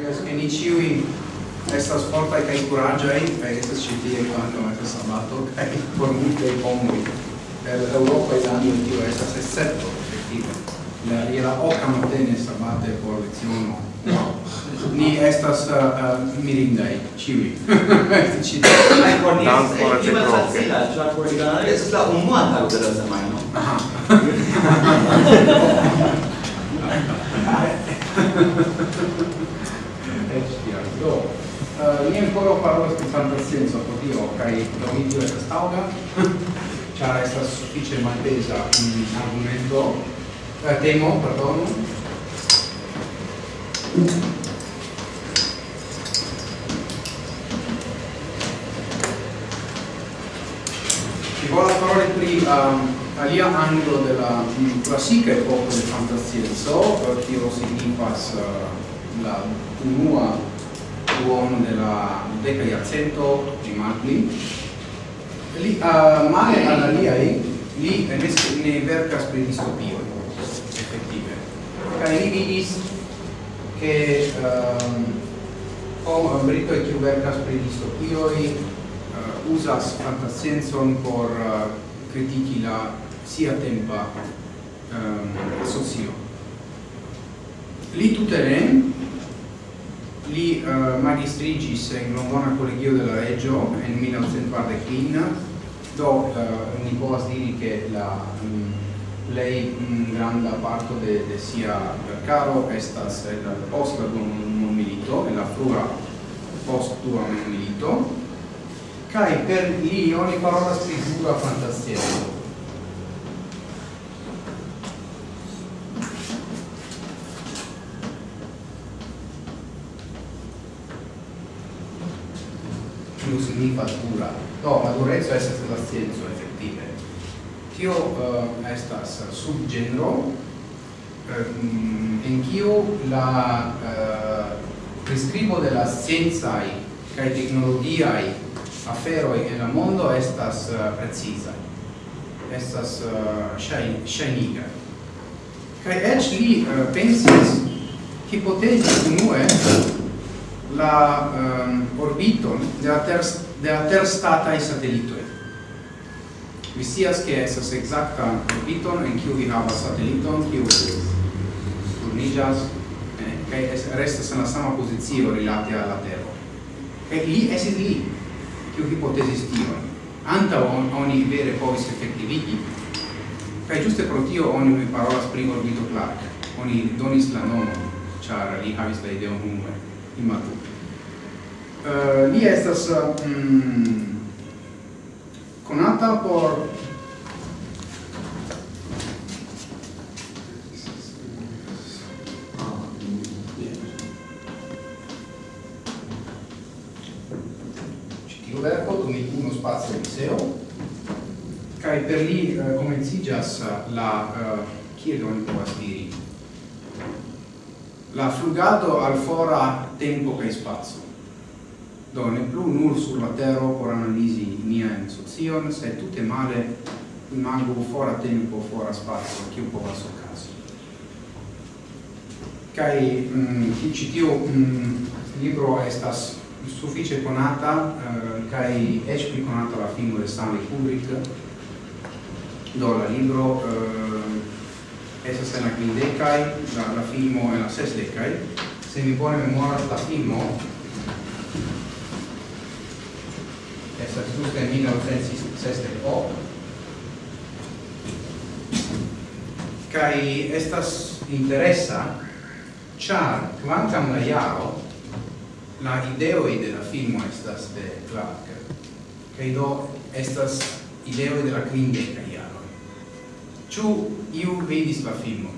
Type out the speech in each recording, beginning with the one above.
Yes, che ni ciui estas fortai cae curagiai, cae estas citie quando è sabato, cae por multe pomoi. Per Europa e l'anno di tio estas escepto, effettive. La era oca matene sabate por leziono. Ni estas eh, eh, uh, uh, mirindai, ciui. ai Por ni es prima facila, cioè por Danio es la umata de la semana. aha Eh, mi ancora parlo in fantasenso podio kai dominio è stauga c'è esta suffice maltesa un argomento eh, temo perdono. Ci vuole parlare qui um, alia angolo della classica epoca del fantasenso, che lo passa eh, la unua duono della deca iarcento di Magni. Li, uh, male alla liai, li ne vercas pri distopioi effettive. Kaj li vidis che um, hom brito e vercas pri distopioi uh, usas fantascienzon por uh, critici la sia tempa um, socio. Li tuteren li eh, magistrigis in Londona Collegio della Reggio nel 1945 do eh, uh, ni povas diri che la mm, lei mm, in grande parte de, de sia caro estas eh, el post con un milito e la frua postua un milito. Kai per li ogni parola scrittura fantastica pli matura. Do, maturezzo estas la scienzo, effettive. Tio uh, estas subgenro, uh, en kiu la eh, uh, prescribo de la scienzai cae tecnologiai aferoi en la mondo estas uh, precisa. Estas uh, shainiga. Kai ec li uh, pensis, hipotesis unue, la um, orbiton de la ter de la terstata satellito. Vi sias che esas exacta orbiton en kiu vi havas sateliton kiu turnigas eh, kaj restas en la sama pozicio rilate al la Tero. Kaj li esis li kiu hipotezis tion. Antaŭ on, oni vere povis efektivigi kaj ĝuste pro tio oni parolas pri orbito Clark. Oni donis la nomon, ĉar li havis la ideon unue imago. Uh, eh, li estas uh, mm, conata por verco doni uno spazio museo kai per li eh, uh, comencigas la uh, kiel oni povas diri la flugado al fora tempo kai spazio. Do ne plu nur sur la tero por mia in socion, se tutte male imago fora tempo, fora spazio, kiu povas okazi. Kaj mm, ĉi mm, libro estas sufiĉe conata, eh, kaj eĉ pli la filmo de Stanley Kubrick. Do la libro eh, esas en la quindecai, la, la filmo en la sesdecai. Se mi pone memoria la filmo, esas juste en 1968, kai estas interesa, char quantam la jaro la ideoi de la filmo estas de Clark kai do estas ideoi de la quindeca Ciu iu vidis la filmo?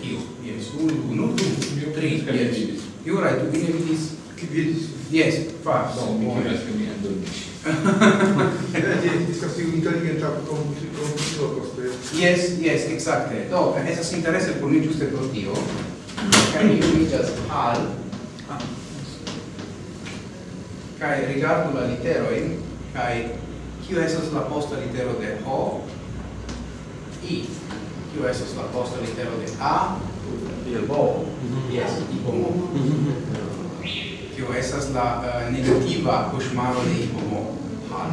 Kiu? Yes, unu, unu, du, tri, yes. Iu rai, tu vine vidis? Ki vidis? Yes, fa, bon, mi chiudas che mi addormisci. Eh, Estas iu inteligenta computilo coste. Eh. Yes, yes, exacte. Do, esas interesse por mi giuste pro tio, kai mi unijas al, kai rigardu la literoin, kai eh? kiu esas la posta litero de ho, I, kiu estas la posta litero de A, bo, mm-hmm. yes, ibomo, mm-hmm. mm-hmm. kiu estas la uh, negativa kuŝmaro de ibomo, hal.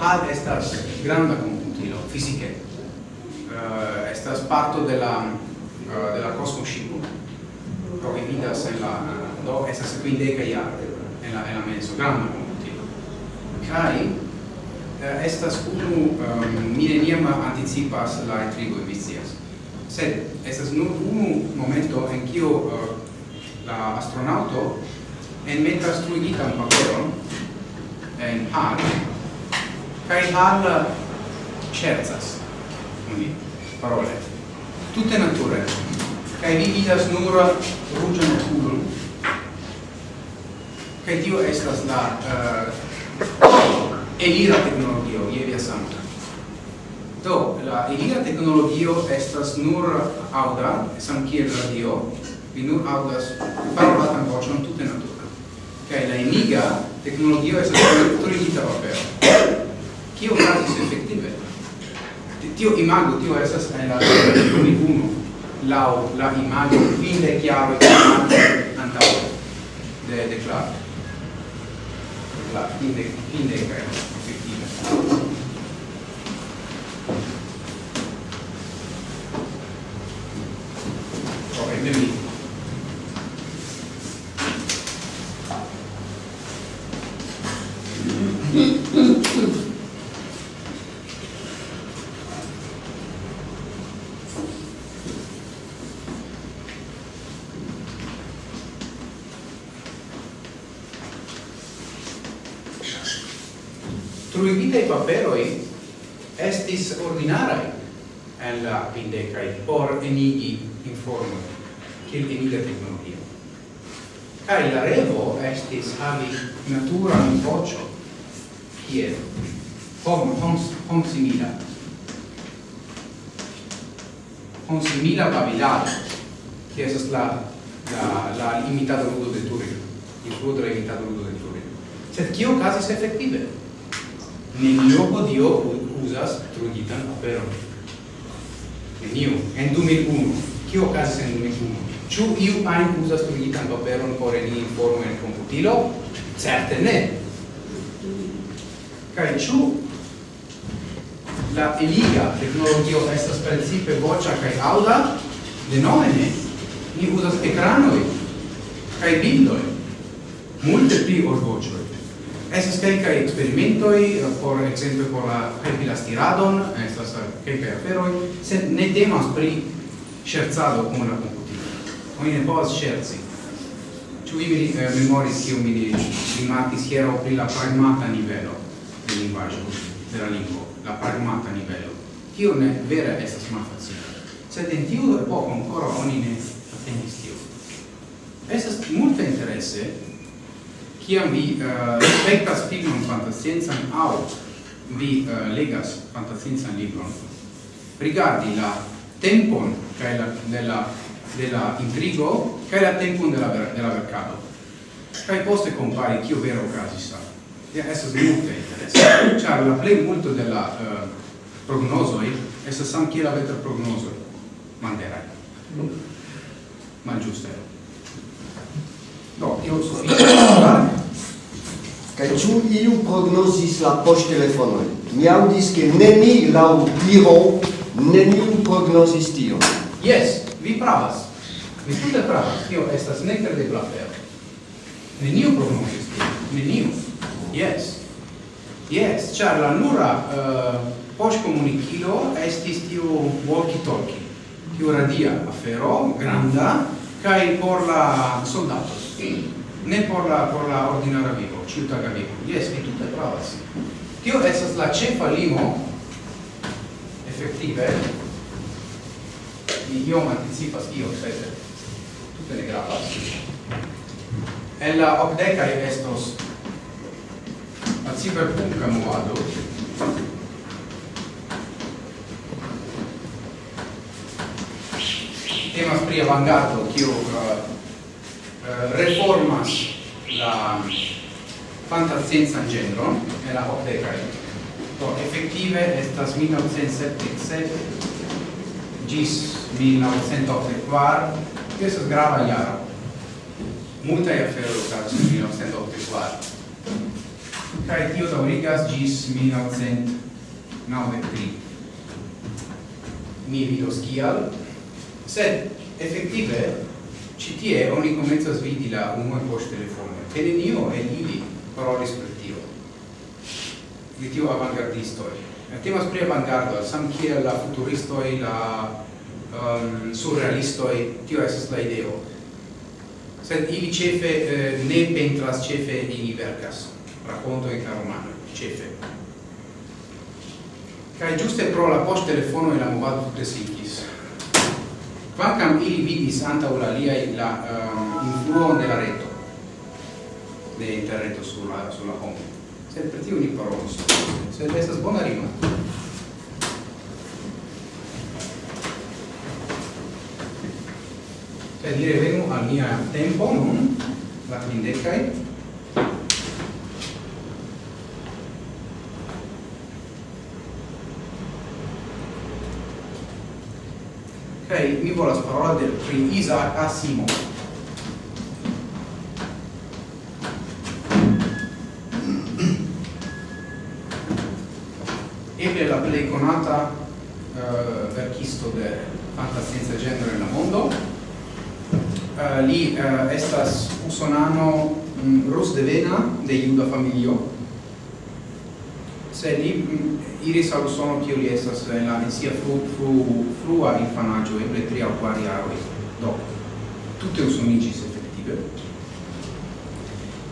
Hal estas granda komputilo, fizike. Uh, eh, estas parto de la, uh, de la cosmoscipo, pro vidas en la, do, estas quindecaj jaroj, en la, en la mezzo granda komputilo. Kaj, Eh, estas unu ehm, um, mi anticipas la intrigo mi scias. Sed estas nur unu momento en kio uh, la astronauto en metas truigitan paperon en hal kai hal scherzas uni parole. Tutte nature. Kai vi vidas nur ruĝan okulon. Kai tio estas la uh, elira teknologio je via sankta do la elira teknologio estas nur auda sankiel radio vi nur audas parolatan vocion tute natura. Kaj la eniga tecnologia estas turigita papero. Kio gradis efektive? Tio imago tio estas en la uno. La la imago vide chiaro e antaŭ de de Clark. La fin de, fin estis havi naturan vocio kiel hom, hom, hom simila hom simila babilado que es la la, la imitado ludo de Turing il fruto la imitado ludo de Turing sed kio casis effective nenio podio usas trugitan aperon nenio en 2001 kio casis en 2001 Ciu iu ajn usas printan paperon por eni informo en computilo? Certe ne. Kai ciu la eliga tecnologio estas precipe voĉa kaj De nome ne. Ni uzas ecranoi kaj bildoi. multe pli ol vocioi. Esas kelkaj experimentoi, eh, por exemple, por la helpi la stiradon, estas kelkaj aferoj, sed ne temas pri ŝercado kun la komputilo Oni ne povas scherzi. Ĉu vi eh, memoris kiu mi rimarkis hieraŭ pri la pragmata nivelo de lingvaĵo, de la lingvo, la pragmata nivelo, Tio ne vere estas malfacila. Sed en tiu epoko ancora oni ne atendis tiu. Estas multe interesse kiam vi eh, uh, spektas filmon fantasciencan aŭ vi uh, legas fantasciencan libron, rigardi la tempon kaj la, de la della intrigo kaj la tempon de la ver de la verkado kaj poste kompari kio vero okazis sta ja estas multe interesa ĉar la plej multo de la uh, prognozoj estas samkiel la vetra prognozoj manderaj malĝuste do io sufiĉas Kaj ĉu iu prognozis la poŝtelefonojn? Mi aŭdis, ke neni laŭ diro neniu prognozis tion. Yes, vi pravas. Vi tute pravas, tio estas nekredebla afero. Neniu prognosis tio, neniu. Yes. Yes, ĉar la nura uh, poŝkomunikilo estis tiu walkie-talkie, tiu radia afero, granda, kaj por la soldatos. Ne por la por la ordinara vivo, ciutaga vivo. Yes, vi tute pravas. Tio estas la ĉefa limo efektive iom anticipas io, sed bene gravas. En la ocdecai estos la ciberpunca movado. Temas pri avangardo kiu uh, reformas la fantascienza genro e la ocdecai do effettive estas 1977 gis 1984 Che estas grava jaro. Multaj aferoj okazis en 1984. Kaj tio daŭrigas gis 1993. Mi vidos kial, sed effettive, ci tie oni komencas vidi la unua poŝtelefono, kaj nenio e ili parolis per tio. Di tio avangardistoj. Temas pri avangardo, samkiel la futuristoi, la um, surrealistoi, tio esas la ideo. Sed ili cefe eh, ne pentras, cefe ili vercas, racconto in romano, cefe. kai giuste pro la post telefono e la movado presicis. Quancam ili vidis anta uraliai la uh, influo de la reto, de interreto sulla, sulla home. Sed per tio ni parolos. Sed estas bona rima. per dire venu al mia tempo non la quindecai Ok, mi volas parola del pri Isaac Asimov. Eble la plej konata uh, verkisto de fantascienza genero en la mondo, Eh, li eh, estas usonano mm, Rosdevena de juda familio. Se li mm, iris al Usono kiu li estas en la en sia fru, fru, frua infanaĝo eble tri aŭ kvar jaroj. Do tute usoniĝis efektive.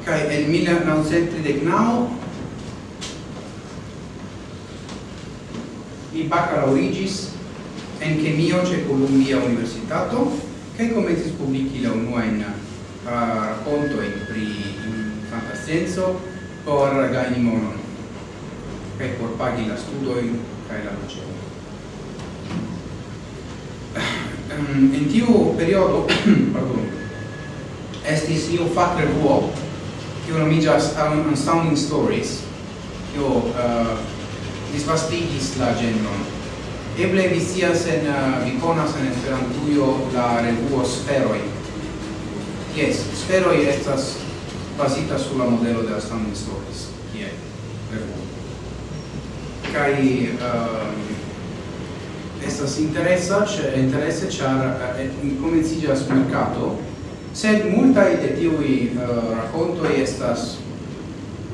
Kaj en 1939 li baccalauregis en chemio ce Columbia Universitato che komencis publiki la unuajn ah, rakontojn pri fantascienco por gajni monon kaj por pagi la studojn kaj la loĝejon. En tiu periodo, pardon, estis iu fakrevuo kiu nomiĝas Unsounding Stories, kiu ah, disvastigis la ĝenron Eble vi sias en uh, vi conas en Esperantujo la revuo Sferoi. Yes, Sferoi estas basita sur la modelo de la Stories, kie revuo. Kai uh, eh, estas interesa, ĉe interesse char uh, eh, comencigas mercato, sed multaj de tiui uh, rakontoj estas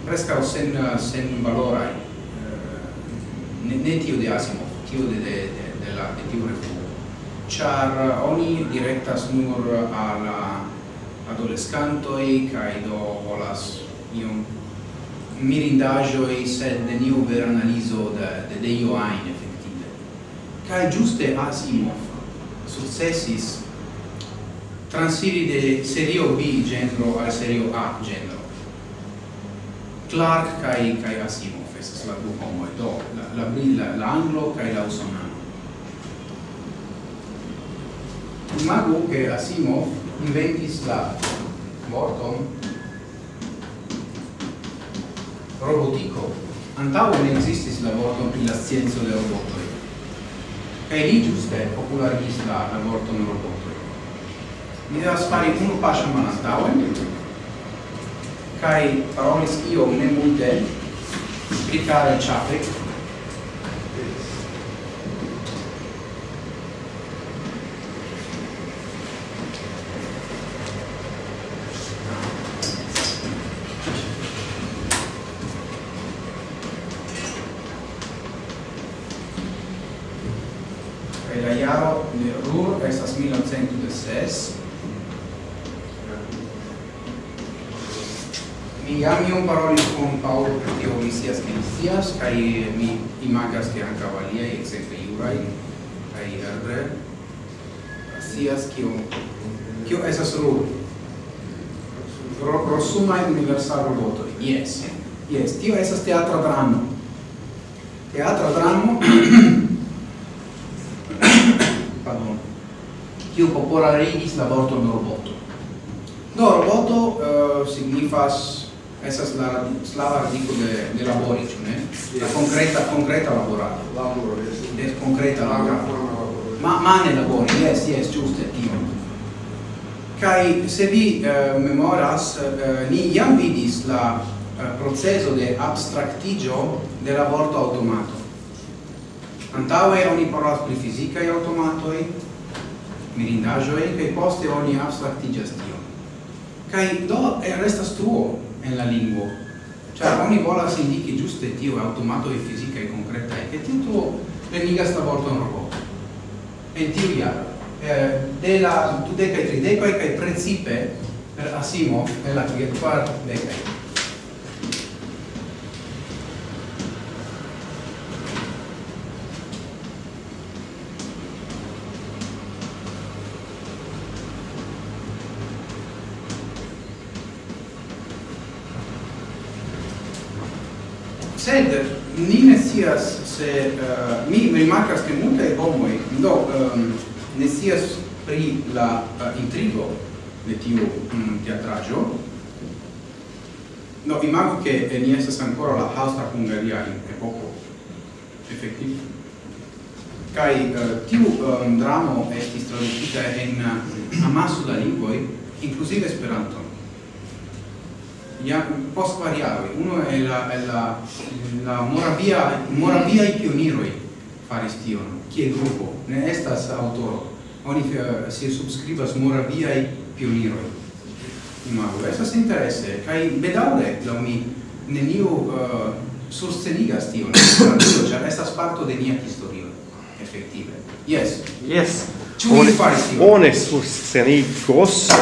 prescao sen sen valorai, Uh, ne, ne tiu de Asimov chiude de, de, della, de tiu refugio. Char uh, oni directas nur alla adolescantoi kai do volas iom mirindajoi sed de niu ver analizo de, de deio ain effettive Kai giuste Asimov successis transiri de serio B genero al serio A genero Clark kai kai Asimov estas la du homoj. Do la la brilla la anglo kai la usonano. Imagu che Asimov inventis la morton robotico antaŭ ne ekzistis la vorton pri la scienco de robotoj. Kaj li ĝuste popularigis la la vorton robotoj. Mi devas fari unu paŝon malantaŭen kai parolis io ne multe pri Karel Čapek. Yes. Yes, tio estas teatra dramo. Teatra dramo Pardon. Kiu popularigis la vorton roboto. Do roboto uh, signifas esas la slava radico de de labori, ĉu ne? La concreta concreta laborado. Laboro, yes. Des concreta laboro. Ma mane labori, yes, yes, giuste tio. Kai se vi uh, memoras, uh, ni jam vidis la Eh, processo di abstractigio del lavoro automato. Antaue ogni parola di fisica è automato, mirindaggio è, che poste ogni abstractigio. Cai do e resta tuo nella lingua. Cioè ogni volta si indichi giusto e tio, automato e fisica e concreta e ti tuo le niga sta volta un robot. E tio iaro. Eh, della tudeca e trideca e principe eh, per Asimov è la quarta decade. ni ne sias se uh, mi rimarcas che multe homoi do um, ne sias pri la uh, intrigo de tiu mm, um, teatraggio no vi mago che eh, ni estas ancora la austra hungaria in epoco effettiv kai uh, eh, tiu um, dramo estis traducita en uh, amasso da lingvoi inclusive esperanton ia, post quar. Uno è la, è la, la Moravia, Moravia i pioniroi faris tion, kie gruppo ne estas autoro. Oni eh, si subscribas Moravia i pioniroi. Imago, si interesse, kai bedaure, la mi, neniu eh, uh, sostenigas tion, cioè estas parto de nia historia effettive. Yes. Yes. Oni faris tion? One sostenigos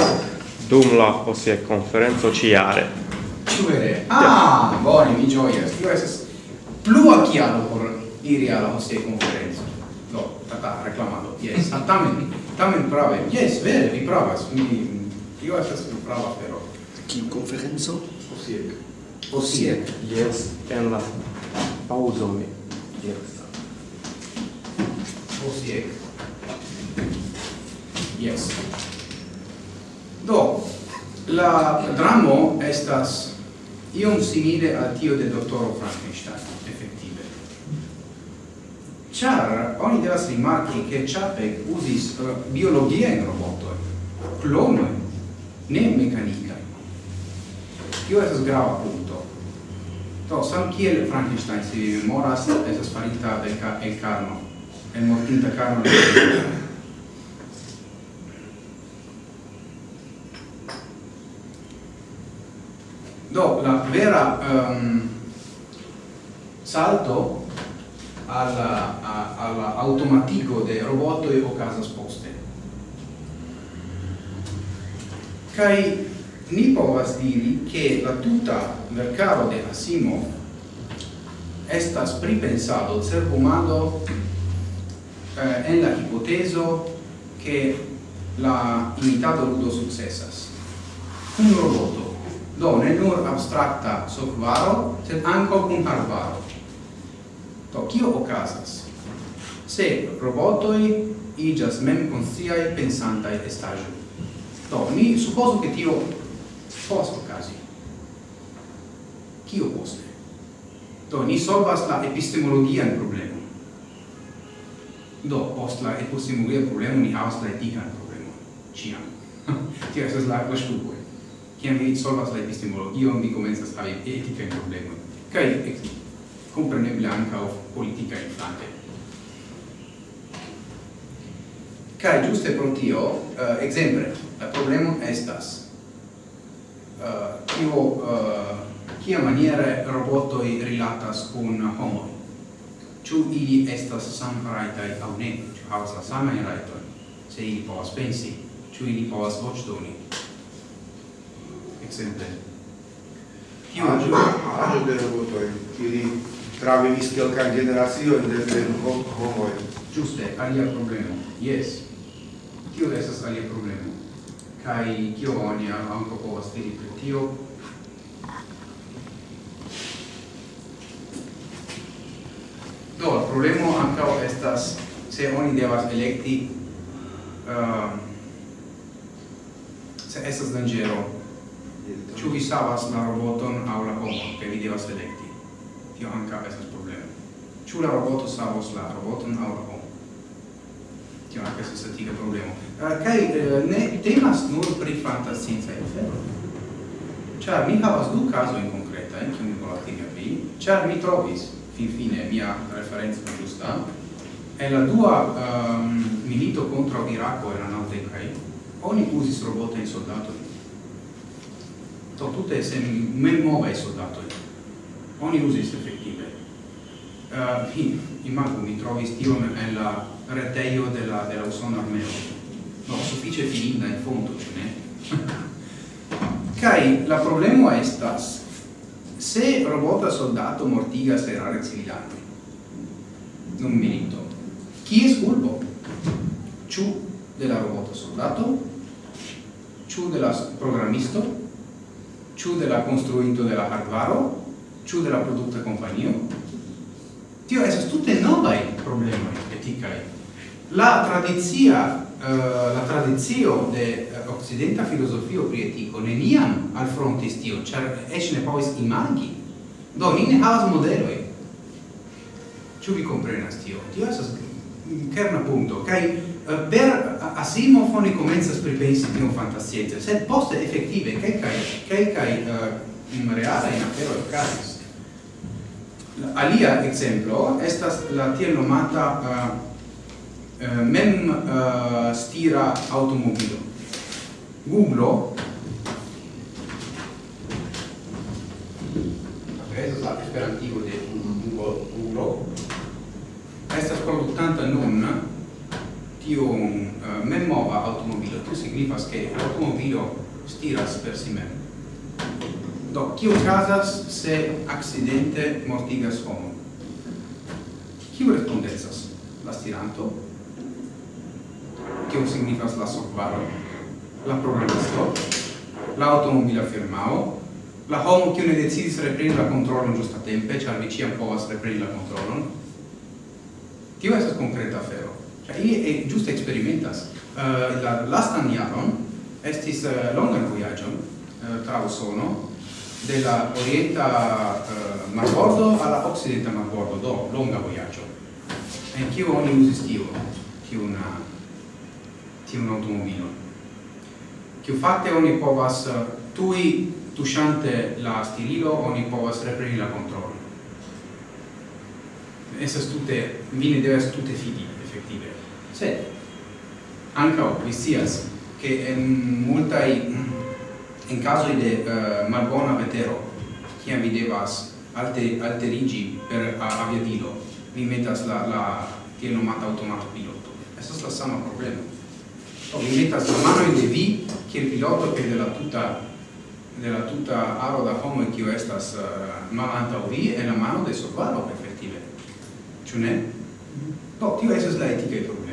dum la, ossia, conferenzo ciare. Ĉuvere? Ah, bone, mi gioia. Ciu esas plua kialo por iri al la hostia conferenza. No, tata, reclamado. Yes, ah, tamen, tamen prave. Yes, vere, vi pravas. Mi tio estas prava afero. Kiu konferenco? Osiek. Osiek. Yes, en la pauzo mi. Yes. Osiek. Yes. Do, la dramo estas iom simile a tio de dottoro Frankenstein, effettive. Char, oni devas rimarchi che Chapek usis uh, eh, biologia in robotoi, clonoi, ne mecanica. Tio esas grava punto. To, sam kiel Frankenstein si memoras, esas farita del ca el carno, el mortinta carno del do la vera um, salto alla a, alla automatico de roboto e casa poste. Kai ni povas diri che la tuta mercato de Asimov estas pripensado ser humano eh, en la hipoteso che la imitado ludo successas. Un roboto. Do, ne nur abstrakta solvaro, sed anco cum hardvaro. To kio okazas? Se robotoi igas mem consciae pensantae estagium. Do, ni supposo che tio post okazi. Kio poste? Do, ni solvas la epistemologian problema Do, post la epistemologia problemum ni havas la etican problemum. Ciam. tio, esas la, la kiam vi solvas la epistemologion, vi comenzas havi eticae problema. cae compreneble ancao politicae inflante. Cae giuste pro tio, eh, uh, exemple, la problemo estas, eh, uh, tio, uh, eh, kia maniere robotoi rilatas con homoi? Ciu ili estas sam raitai au ne, ciu havas la samain raitoi se ili povas pensi, ciu ili povas vocdoni, exemple. Tiu agio, agio de robotoi, ili travenis quelcan generazioen de ben homoi. Giuste, alia problemo, yes. Tio estas alia problemo. Kai kio oni anko povas diri pri tio? Do, la problema ancao estas se oni devas electi uh, ehm, se estas dangero Ĉu vi savas la roboton aŭ la homon, kaj vi devas elekti. Tio ankaŭ estas problemo. Ĉu la roboto savos la roboton aŭ la homon? Tio ankaŭ estas etika problemo. Eh, kaj eh, ne temas nur pri fantasciencaj aferoj. Ĉar mi havas du kazojn konkretajn, kiun mi volas tiri al vi, ĉar mi trovis finfine mia referenza giusta e la dua um, milito contro Iraq era nel Tekai ogni usis robot in soldato to tutte se men nove soldatoi oni usis effettive uh, ah, in, imago mi trovi stio nella la reteio della, della usona armeo no, suffice fininda in fondo, ce ne? kai la problema estas, se robota soldato mortigas erare civilani, non milito, chi es culpo? Ciu della robota soldato? Ciu della programisto? ciu della la della hardware, la hardvaro, ciu de la producta companio. Tio esas tutte novae problemi eticai. La tradizia, uh, la tradizio de uh, occidenta filosofio pri etico neniam al fronte stio, char ec ne povis imagi. Do, ni ne havas modeloi. Ciu vi comprenas tio? Tio esas kerna punto. Cai per Asimov oni komencas pripensi tiun fantascienco, sed poste efektive kelkaj kai uh, eh, in aferoj caso Alia esempio estas la tiel nomata uh, uh, mem uh, stira automobilo. Google Questo è esperantigo de Google estas produktanta nun tiu uh, eh, memmova automobilo. Tu signifas che automobilo stiras per si mem. Do, kiu casas se accidente mortigas homo? Kiu respondezas? La stiranto? Kiu signifas la softwaro? La programisto? La automobila firmao? La homo kiu ne decidis repreni la controlon giusta tempe, char vi ciam povas repreni la controlon? Tio esas concreta afero. Kaj e ĝuste experimentas Uh, la lastan jaron estis uh, longa viaggio uh, tra Usono de la orienta uh, marbordo alla occidenta marbordo, do longa viaggio En kiu oni uzis tio, kiu una tiu un automobilo. Kiu fakte oni povas uh, tui tuŝante la stirilo oni povas repreni la kontrolon. Estas tute, vi ne devas tute fidi, efektive sed ankaŭ vi scias che en multaj in mm, caso de eh, uh, malbona vetero kiam vi devas alte alterigi per aviadilo vi metas la la tiel nomata automato piloto. Estas la sama problema. O vi metas la mano in de vi kiel piloto che de la tuta de la tuta aro da homo kiu estas eh, uh, malantaŭ vi en la mano de sovaro efektive. Ĉu ne? Do tio esas la etikaj problemo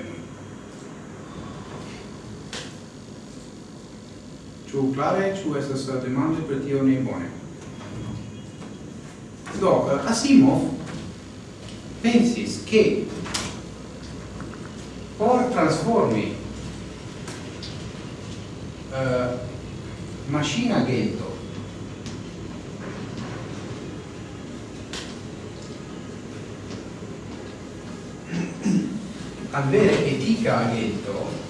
Ĉu klare, ĉu estas demando per tio ne bone? Do, Asimov pensi che por trasformi eh, uh, macina ghetto avere etica ghetto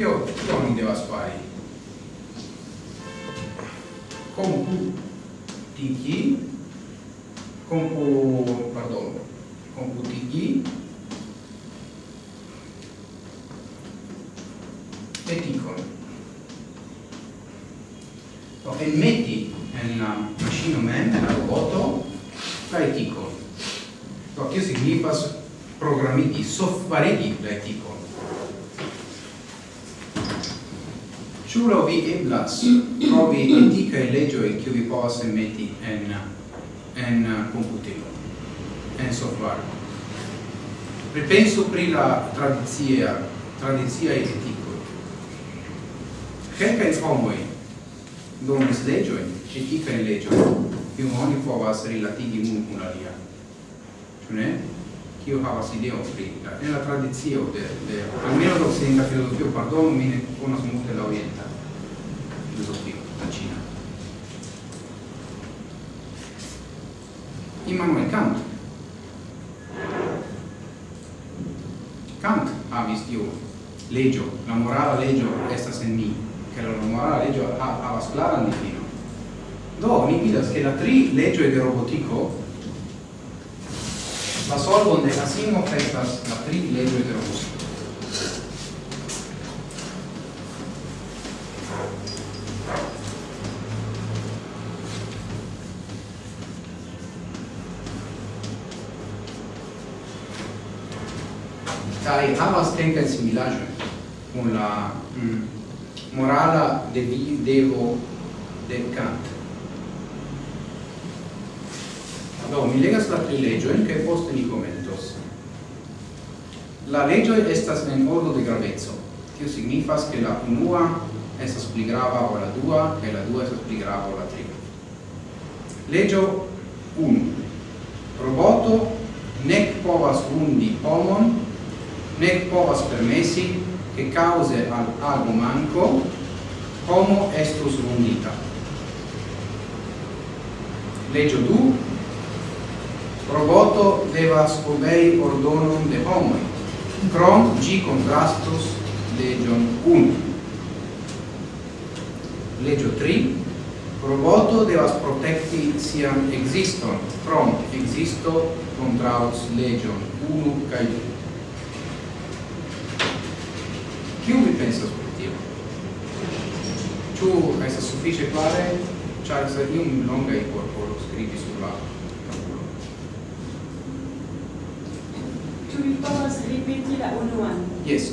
Io fare. spari. Computigi, compu, pardon, computigi e ticon. So, e metti un machine man, un robot, l'etico. So, che significa programmi di soffaredi l'etico. Ciù lo vi eblas trovi legge e che vi povas metti en, en computilo, en software. Ripenso pri la tradizia, tradizia e eticoi. Cerca in homoi donis etica eticae legioi, che oni povas relativi un cun alia. Cioè, kiu havas ideo pri en la tradicio de de almeno de occidenta filozofio pardon mi ne conosco molto la orienta filozofio la Cina Immanuel Kant Kant havis tiu legio, la morala legio estas en mi, che la morala legio ha, havas claran difinon. Do, mi vidas che la tri legioi de robotico La solvon de Asimo estas la privilegio de Robusto. Kai havas kelkajn similaĵojn kun la mm, morala de devo de Kant. Do, mi legas la tri legion, che poste mi commentos. La legio estas en ordo de gravezzo. Tio signifas che la unua estas pli grava o la dua, e la dua estas pli grava o la tri. Legio 1. Roboto nec povas undi homon, nec povas permessi che cause al ago manco homo estus undita. Legio 2 roboto devas obei ordonum de homoi, crom gi contrastus legion 1. Legio 3. Roboto devas protecti sian existon, crom existo contraus legion 1 cae 2. Kiu vi pensas pri tio? Ĉu estas sufiĉe klare? ĉar sa iom longa i corpo lo sur la tuj povas ripeti la unuan. Yes.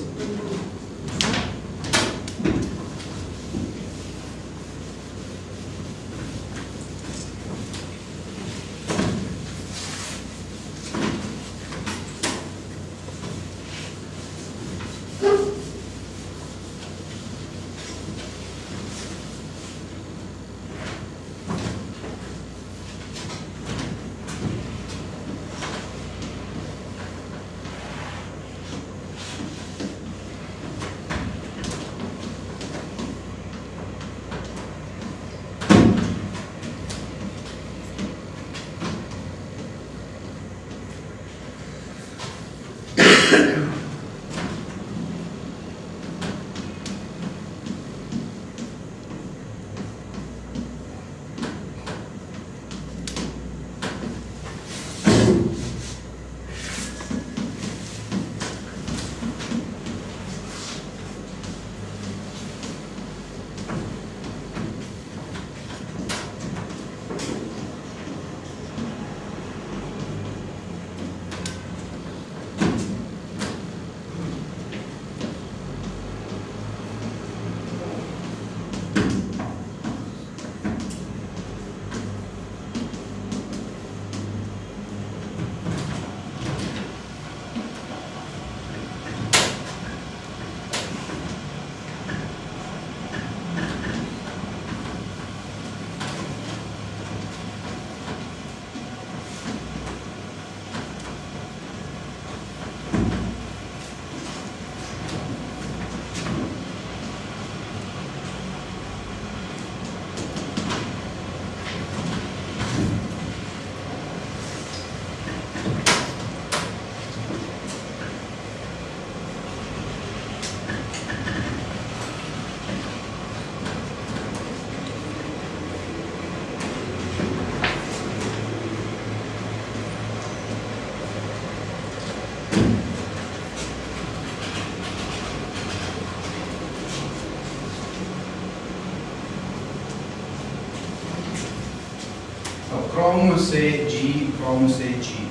se G, se G.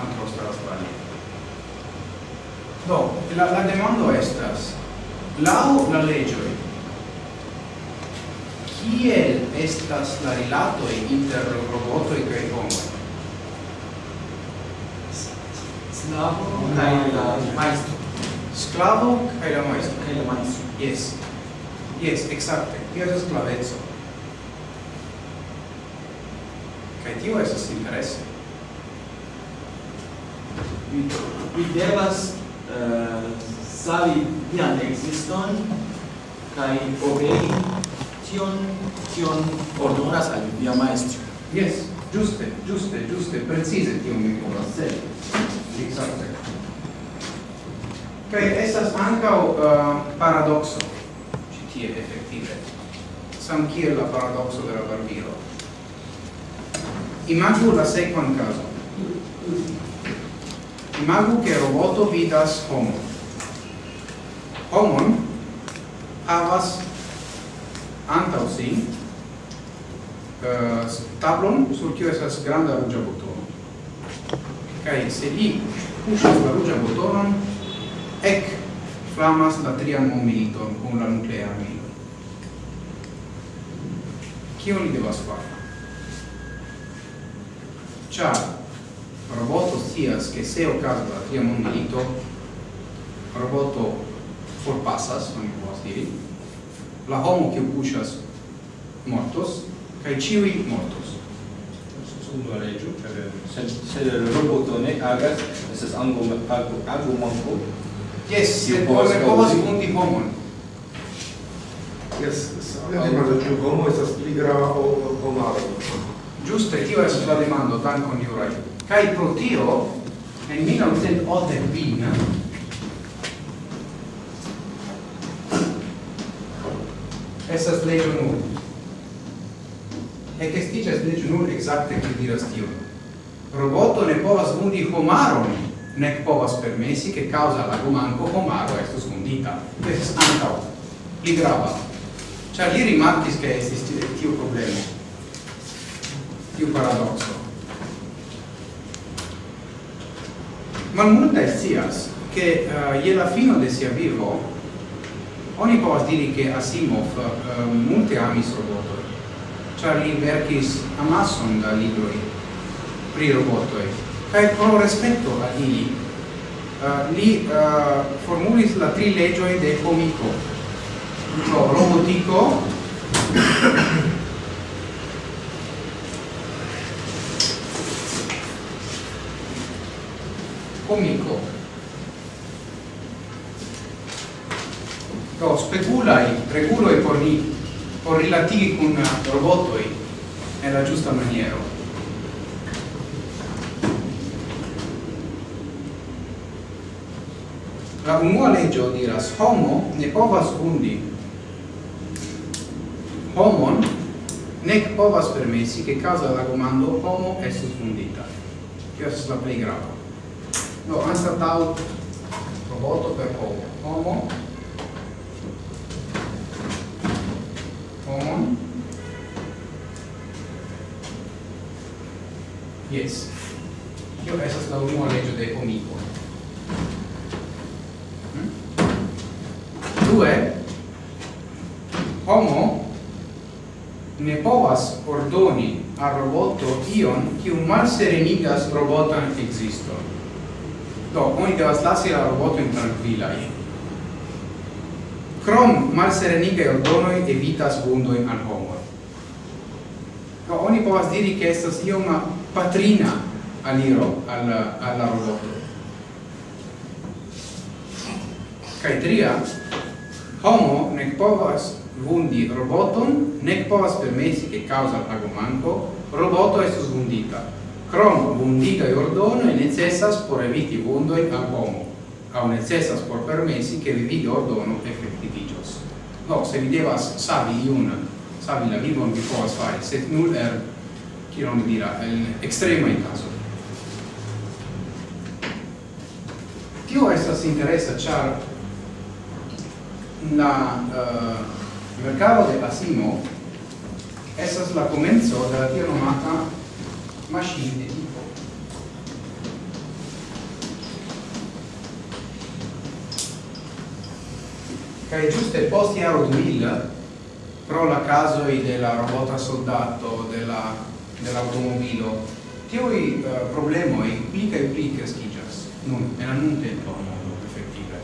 Antro staras pali. Do, la, la demando estas, lau la legioi, kiel estas la e inter e cae homoi? Slavo cae la maestro. Sclavo cae la maestro. Cae la maestro. Yes. Yes, exacte. Tio sono sclavezzo. Kaj tio estas interese. Vi, vi devas uh, savi vian existon kaj obei tion, tion ordonas al via maestro. Yes, giuste, giuste, giuste, precise tion mi povas sed. Exacte. Kaj estas ankaŭ uh, paradokso ĉi tie efektive. Sam kiel la paradokso de la barbiro. Imagu la sequan caso. Imagu che roboto vidas homo. Homon havas antau si uh, eh, tablon sur kio esas granda ruĝa butono. Kaj se li puŝas la rugia butonon, ec flamas la trian mondmiliton con la nuclea milito. Kion li devas fari? Ciar roboto scias che se ocasas la tria mondmilito, roboto forpassas, non mi povas diri, la homo kiu kuŝas mortos kai ciui mortos. Sub la leĝo, ĉar se se roboto ne agas, estas ango pago ago manco Yes, se povas punti homon. Yes, la homo estas pli grava ol homaro. Giuste, tio es la demando, dankon Juraj. Kaj pro tio, en 1908 vin, estas legio nur. E estiĝas legio nur exacte che diras tio. Roboto ne povas undi homaron, nec povas permessi che causa la gumanco homaro estus undita. Questo antau. Li grava. Cioè, li rimarchis che esiste tio problema tiu paradoxo. Malmultaj scias, che uh, je la fino de sia vivo oni povas diri che Asimov uh, multe amis robotoi, ĉar li verkis amason da libroi pri robotoi kai pro rispetto a ili uh, li uh, formulis la tri legioi de comico do robotico comico. Do speculai reguloi por ni, por rilatigi roboto robotoi nella giusta maniero. La unua leggio diras homo ne povas undi. Homon nec povas permessi che causa la comando homo estus fundita. Io sono la play grava no, anstatau roboto per homo homo homo yes. Io estas la unua legio de homico mm? due. Homo ne povas ordoni al roboto ion kiu malserenigas robotan existon. Do, oni devas lasi la robotojn tranquillai. Krom malserenigai ordonoi evitas vundoi al homo. Do, oni povas diri che estas ioma patrina aliro al alla roboto. Kai tria, homo nec povas vundi roboton, nec povas permessi che causa pagomanco, roboto estus vundita. Crom vundita e ordono e necessas por eviti vundoi a homo, au necessas por permessi che vivi ordono effectivigios. No, se videvas savi iun, savi la vivon vi povas fare, set null er, kion dira, el extrema in caso. Tio estas interessa char la uh, mercado de Asimo estas la comenzo de la tia nomata maschine tipo. Cai giuste posti aro 2000 pro la caso i della robota soldato della dell'automobilo tiui eh, uh, problema implica implica schigas non era in tempo effettive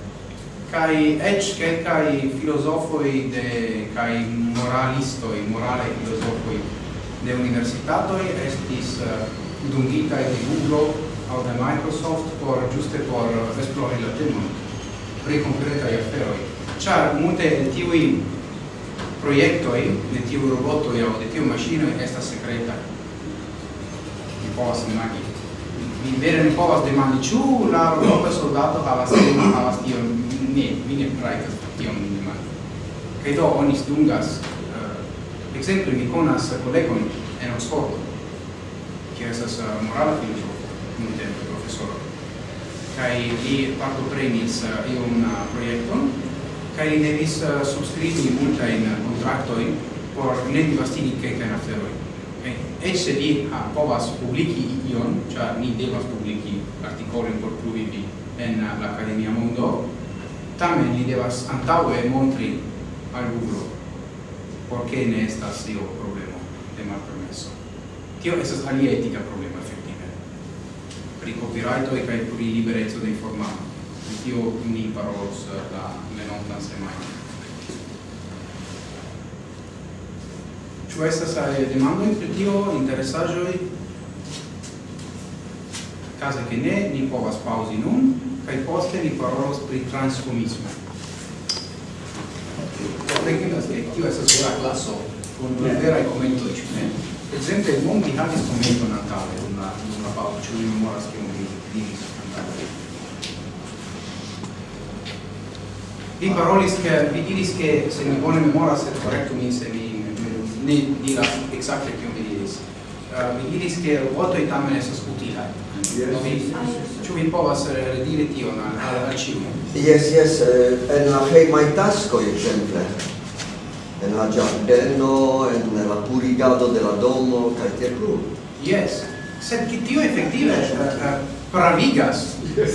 kai edge che kai filosofoi de kai moralistoi morale filosofoi de universitatoi estis eh, dungita de Google au de Microsoft por giuste por esplori la temon pri concretai afferoi. Char multe de tiui proiectoi, de tiu robotoi au de tiu machinoi estas secreta. Mi povas imagi. Mi vere ne povas demandi, ciu la robota soldato havas havas tion? Ne, mi ne raitas tion demandi. Kaj do oni dungas Exemple, mi conas kolegon en Oxford, kiu estas uh, morala filozofo, nuntempe profesoro. Kaj li partoprenis uh, iun uh, projekton, kaj li devis subskribi multajn kontraktojn por ne divastigi kelkajn aferojn. Okay. eĉ se vi povas publiki ion, cioè ni devas publiki artikolojn por pluvivi en uh, akademia mondo, tamen li devas antaue montri al Google por che ne estas io problemo de malpermeso. Tio estas alia etica problema effettive. Pri copyrighto e kai pri liberezzo de informato. Pri tio ni parolos la menontan semajno. Ĉu estas demandoj pri tio, interesaĵoj? Kaze ke ne, ni povas paŭzi nun kaj poste ni parolos pri transhumismo reginas che tio estas vera classo con yeah. veraj komentoj ĉu ne ekzemple mon mi havis komenton antaŭe dum la dum la paŭzo ĉu mi memoras kion vi diris antaŭe vi ah. parolis che vi diris che se mi bone memoras sed korektu mi se mi ne diras ekzakte kion vi diris. Uh, vi diris ke votoj tamen estas utilaj Ĉu vi povas eh, rediri tion al ĉiu? Yes, yes, eh, en la hejmaj taskoj ekzemple. En la ĝardeno, en la purigado de la domo kaj tiel plu. Yes, sed ke tio efektive eh, pravigas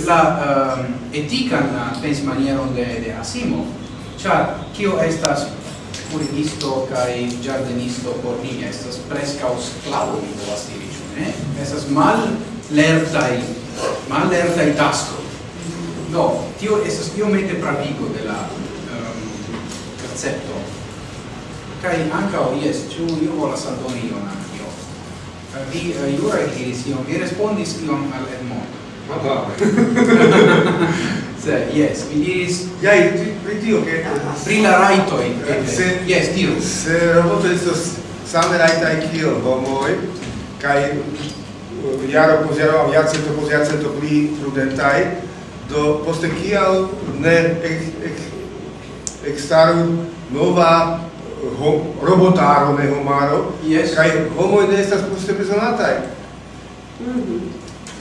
la ehm, etikan pensmanieron de de Asimov, ĉar kio estas purigisto kai giardenisto por ni estas prescau sclavo mi povas diri, ĉu ne? Estas mal lertai, mal lertai tasco. Do, tio esas iomete pravigo de la ehm, um, recepto. Kai ancao, yes, ciu io volas aldoni ion anch'io. Uh, vi, eh, uh, Iura diris ion, vi respondis ion al Edmondo. Ah, Ma va. Se, yes, mi diris... Iai, pri tio, che... Ah, ah, pri la raitoi. Se, yes, tio. Se roboto estos same raitai kio bomoi kai jaro post jaro, jarcento post jarcento pli prudentaj, do poste kial ne ek, ek, ekstaru nova eh, ho, robotaro, ne homaro, yes. kaj homoj ne estas poste bezonataj. Mm -hmm.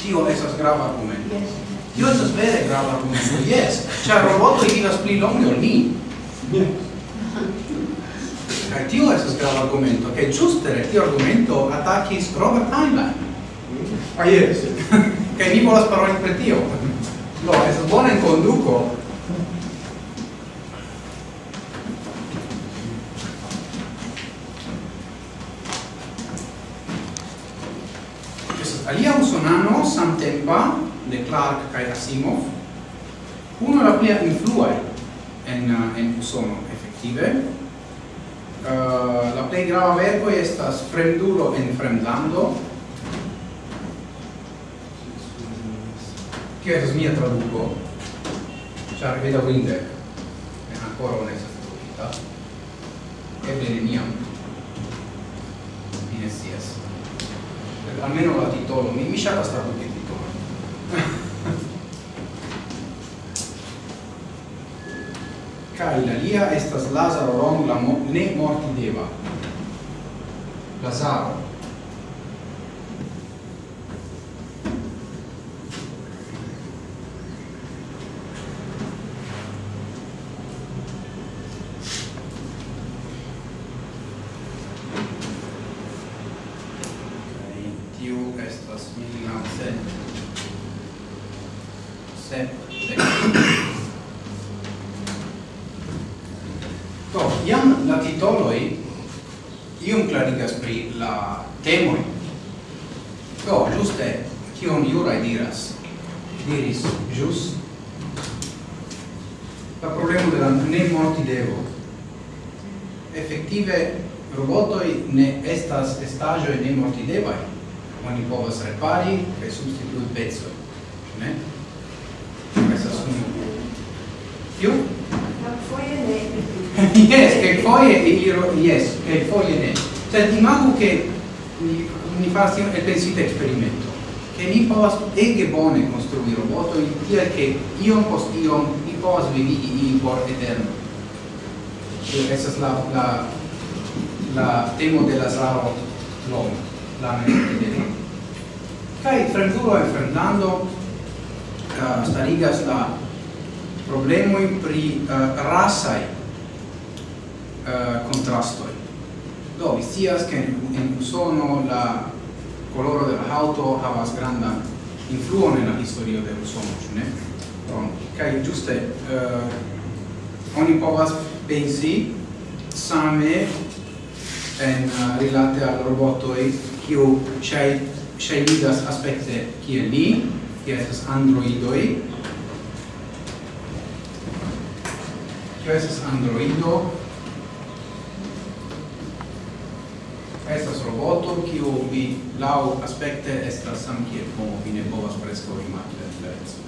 Tio estas grava argumento. Yes. Tio estas vere grava argumento, yes, ĉar robotoj vivas pli longe ol ni. Kaj tio estas grava argumento, kaj ĝuste tio argumento atakis Robert Heinlein. Ah, yes. Kaj mi volas paroli pri tio. Do, no, estas bona konduko. Estas alia usonano samtempa de Clark kaj Asimov, uno la plia influaj en, eh, en Usono, efektive. Uh, la plej grava verko estas Fremdulo en Fremdlando, che estas mia traduco, ĉar bedaŭrinde quindi ankoraŭ ne estas tradukita. Eble neniam. Mi ne scias. Almeno la titolo, mi, mi ŝatas traduki titolojn. Kaj la lia estas Lazaro Rom la mo, ne mortideva. Lazaro farsi e pensite esperimento che mi povas ege bone construi roboto in tia che iom post iom mi povas vivigi in por eterno. E essa è la la la temo della saro l'om la mente della kai Franzuro e Fernando uh, starigas la problemo in pri eh, uh, rasai uh, eh, contrastoi do vi sias che in, in usono la coloro de la auto havas granda influo nella historia de Usono, ĉu ne? Bon, kaj ĝuste uh, oni povas pensi same en uh, rilate al robotoj kiu ŝaj ŝajnigas aspekte kiel ni, kiel estas androidoj, kio estas androido, estas roboto kiu vi lau aspekte estas sam kiel homo vi ne povas preskaŭ imagi la diferencon.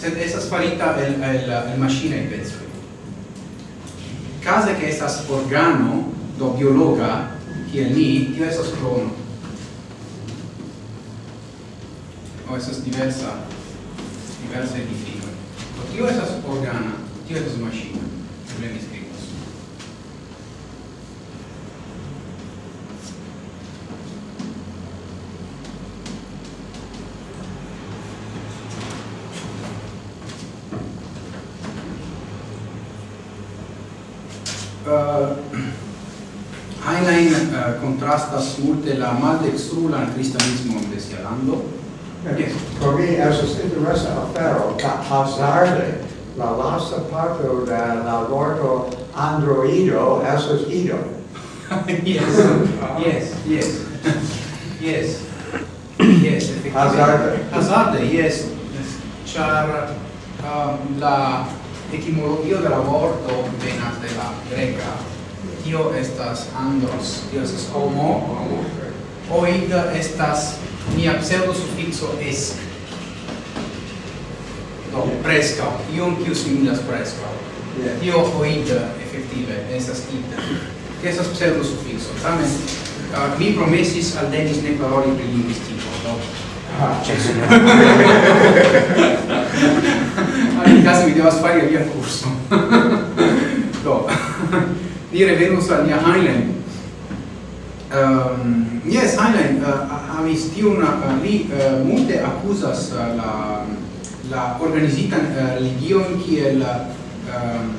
Sed estas farita el el el maŝinaj pecoj kaze ke estas organo do biologa kiel ni tio estas krono. O estas diversa diversa edifico tio estas organa tio estas maŝina. Problemis contrasta sul la maldextrula în creștinismul desealando. For me, as a interesa afero, ca hazarde, la lasa parto de la vorto androido, esos ido. yes, yes, yes, yes, yes, Hazarde. Hazarde, yes. Char um, la etimologia dell'aborto venat della greca tio estas andros, tio estas homo, oid estas mia pseudo-suffixo es. Do, presca, iom kiu similas presca. Yeah. Tio oid, effettive, estas id. Tio estas pseudo-suffixo. Tamen, uh, mi promesis al Denis ne paroli pri linguistico, do. Ah, cesso. Allora, in caso mi devas fare via corso. do. ni venus al nia Heinlein. Um, yes, Heinlein uh, amis tiun, uh, li uh, multe accusas uh, la, la organizitan uh, religion kiel ehm, um,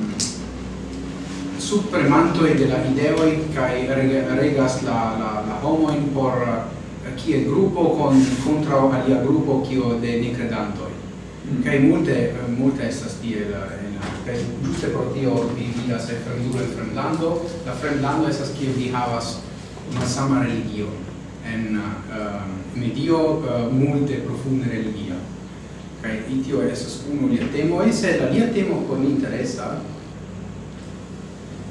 suppremantoi de la ideoi kai regas la, la, la homoin por uh, kie gruppo con contra alia gruppo kio de necredantoi kai multe multe estas la kaj juste pro tio vi vidas el fremdulo en fremdlando. La fremdlando estas kie vi havas malsama religio. En uh, medio uh, multe profunde religia. Kaj itio estas uno lia temo. E se la lia temo con interesa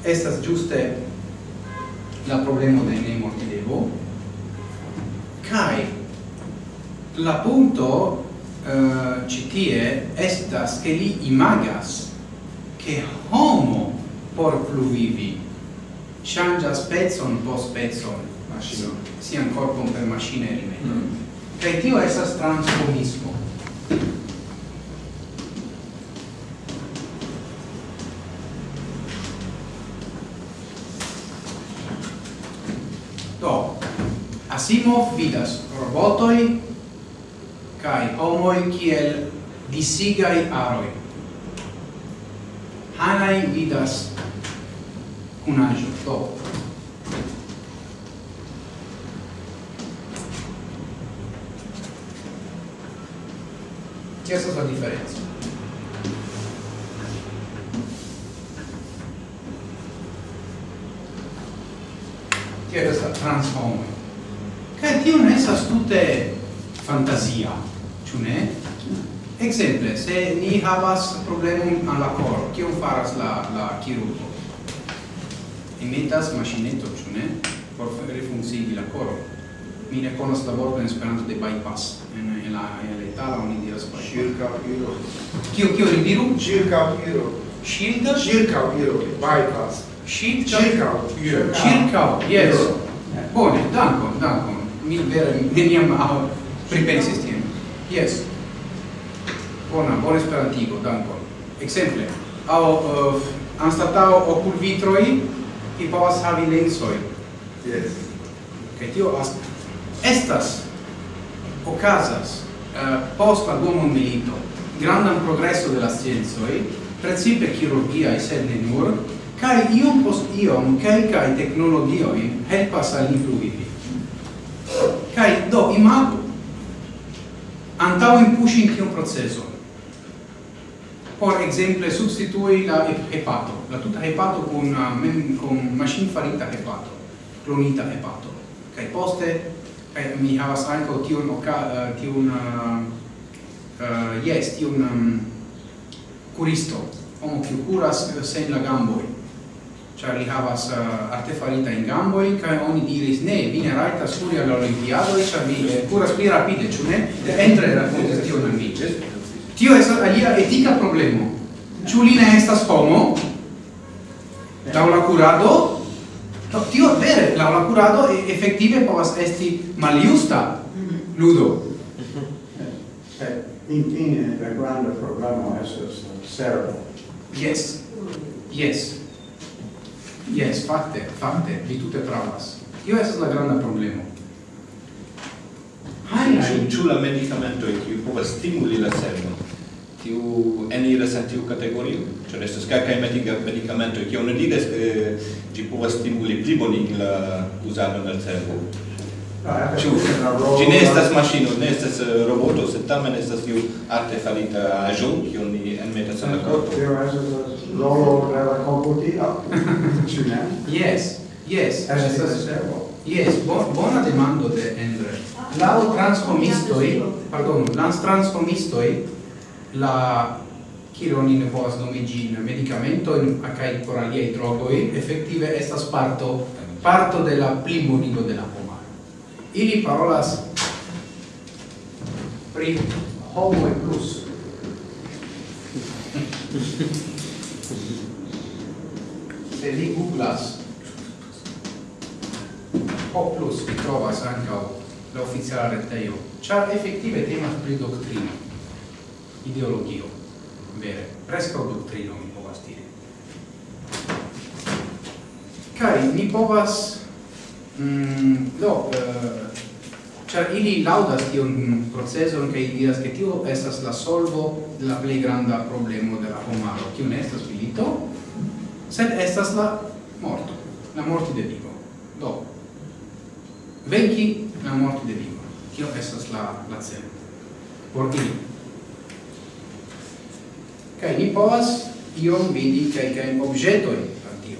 estas juste la problema de ne mortidevo. Kai la punto Eh, uh, citie estas che li imagas che homo por pluvivi changas pezzon po pezzon macino sian corpon per macine rimedo mm. che tio estas transformismo do Asimov vidas robotoi kai homoi kiel disigai aroi. Hanai vidas cunajo to. Che è la differenza? Che è questa transformazione? Che tio ne sa tutte fantasia, ciù ne? Exemple, se ni havas problemum al la koro, kion faras la la chirurgo? Imitas maŝineton, ciù ne? Por refunkcigi la koro. Mi ne konas la vorton in Esperanto de bypass. En, en la en la itala oni diras bypass. Ŝirkaŭiro. Kio kio Circa diru? Shield? Circa Ŝirkaŭiro, bypass. Circa. Circa. Circa. yes. Bone, dankon, dankon. Mi vere neniam pripensis tien. Yes. Bona, bon esperantigo, dankon. Exemple, au uh, anstatao ocul vitroi, i povas havi lensoi. Yes. Kaj tio estas okazas eh, uh, post la dua mondmilito grandan progreso de la principe chirurgia e sed ne nur, kai iom post iom kelkaj teknologioj helpas al ni pluvivi. Kai do imagu antauen pushing tiun proceso por exemple substitui la hepato, la tuta hepato con men con machine farita hepato, clonita hepato. Kai poste kai mi havas ankaŭ tiun oka uh, eh, tiun uh, yes, tiun um, curisto, homo kiu curas sen la gamboi ĉar li havas uh, artefarita in gamboj kai oni diris ne vi ne rajtas kuri al olimpiadoj ĉar vi eh, kuras pli rapide ĉu ne? Entre rakontis tion al mi tio es alia etica problemo. Chulina li ne estas homo? Curado la kurado? Do, tio vere laŭ la kurado efektive povas esti maliusta ludo. Eh, Infine, eh, la grande problema estas eh, cerebro. Yes, yes. Yes, fakte, fakte, vi tute pravas. Io estas la granda problemo. Hai, ĉu la medikamentoj kiu povas stimuli la cerbon, tiu eniras en tiu kategorio? Ĉar estas kelkaj medikamentoj kiu ne diras ke ĝi eh, povas stimuli pli bonigi la uzadon de cerbo. Ĉu ĝi ne estas maŝino, ne estas eh, roboto, sed tamen estas tiu artefarita aĵo kiun ni enmetas en la korpo. Tio estas rolo per la ci ne Yes, yes. Es estas servo. Yes, bon, bona demando de Endre. Lau transformistoi, pardon, lans transformistoi, la chironi ne povas nomi gin, medicamento in acai coraliei drogoi, effettive estas parto, parto de la plimonigo de la pomaro. Ili parolas pri homo e plus. se li googlas. O plus vi trovas ancao la oficiala reteio char effettive temas pri doctrino ideologio. Vere presca doctrino mi povas dire kai mi povas mm, do eh, char ili laudas tion proceson kai diras ke tio estas la solvo de la plej granda problemo de la homaro. Kiu ne estas milito? sed estas la morto, la morti de vivo. Do, venci la morti de vivo, kio estas la, la celo, por ili. Kaj ni povas iom vidi kelkajn objetojn per tio.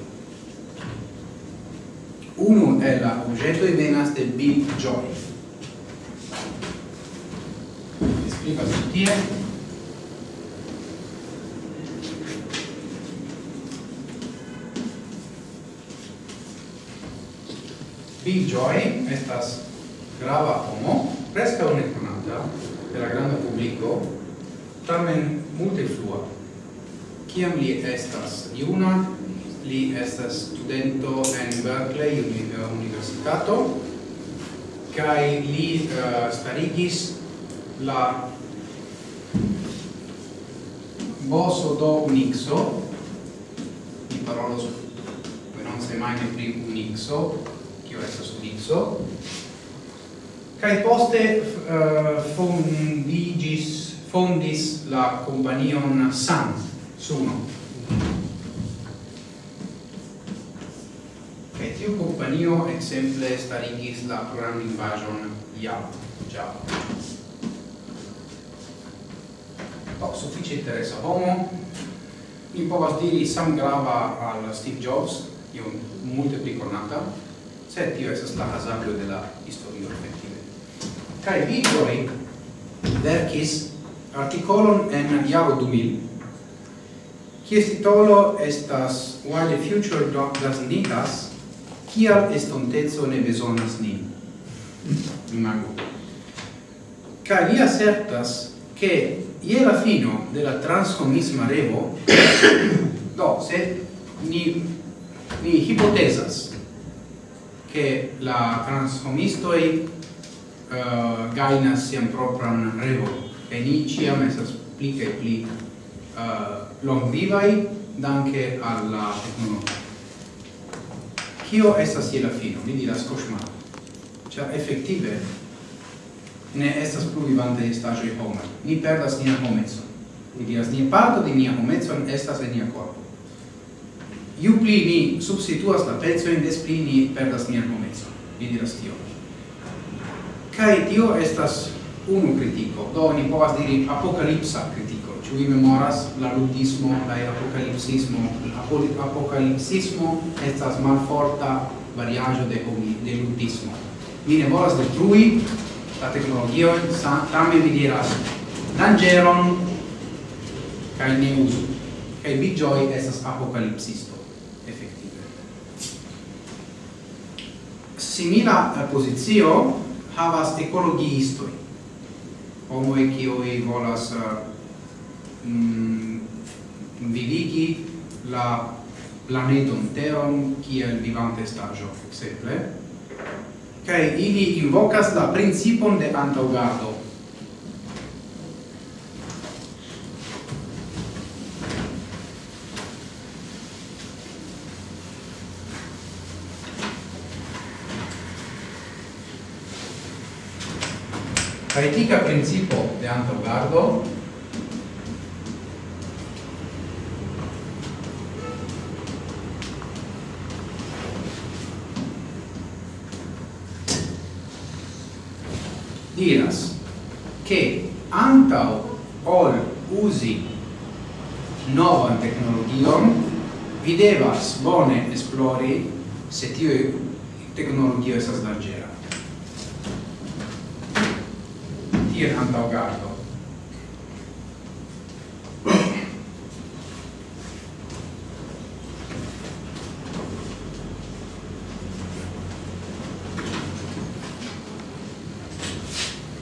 Unu el la objetoj venas de Bill Joy. Skribas tie, figioi estas grava homo, presca un econata, per la grande publico, tamen multe flua. Ciam li estas iuna, li estas studento en Berkeley uni, eh, Universitato, kai li uh, starigis la boso do unixo, mi parolos, non sei mai ne pri unixo, tio estas vico kaj poste uh, fondigis fondis la companion San Suno. E tiu companio ekzemple starigis la programlingvaĵon Java Java. Oh, suffice a homo. Mi povas diri sam grava al Steve Jobs io multe pli conata sed tio estas la hazablo de la historio effektive. Kaj li verkis artikolon en jaro 2000 kies titolo estas Why the future does need us, kial estontezo ne besonas nin. Imago. Kaj li asertas che ie la fino della transcomisma revo do se ni ni hipotesas che la transhomistoi uh, eh, gainas sian propran revo e ni ciam estas pli che pli uh, longvivai danke alla tecnologia. Kio estas je la fino? Mi diras cosmar. Cioè, effettive, ne estas plu vivante stagioi homai. Ni perdas nia homezon. Mi diras, nia parto di nia homezon estas en nia corpo ju pli ni substituas la pezojn des pli ni perdas nian momecon. Mi diras tio. Kaj tio estas unu kritiko. Do ni povas diri apokalipsa kritiko. Ĉu vi memoras la ludismo la apokalipsismo? La apokalipsismo estas malforta variaĵo de de ludismo. Ni ne volas detrui la teknologion tamen mi diras dangeron kaj ne uzu. Kaj vi estas apokalipsisto. simila eh, pozicio havas ekologiistoj. Homoj kiuj volas eh, mm, vivigi la planeton Teron kiel vivanta estaĵo ekzemple. Kaj ili invocas la principon de antaŭgardo. La etica principio de antogardo. Diras che antau ol usi novan technologion vi devas bone esplori se tio technologio esas vargea ihr Handaugardo.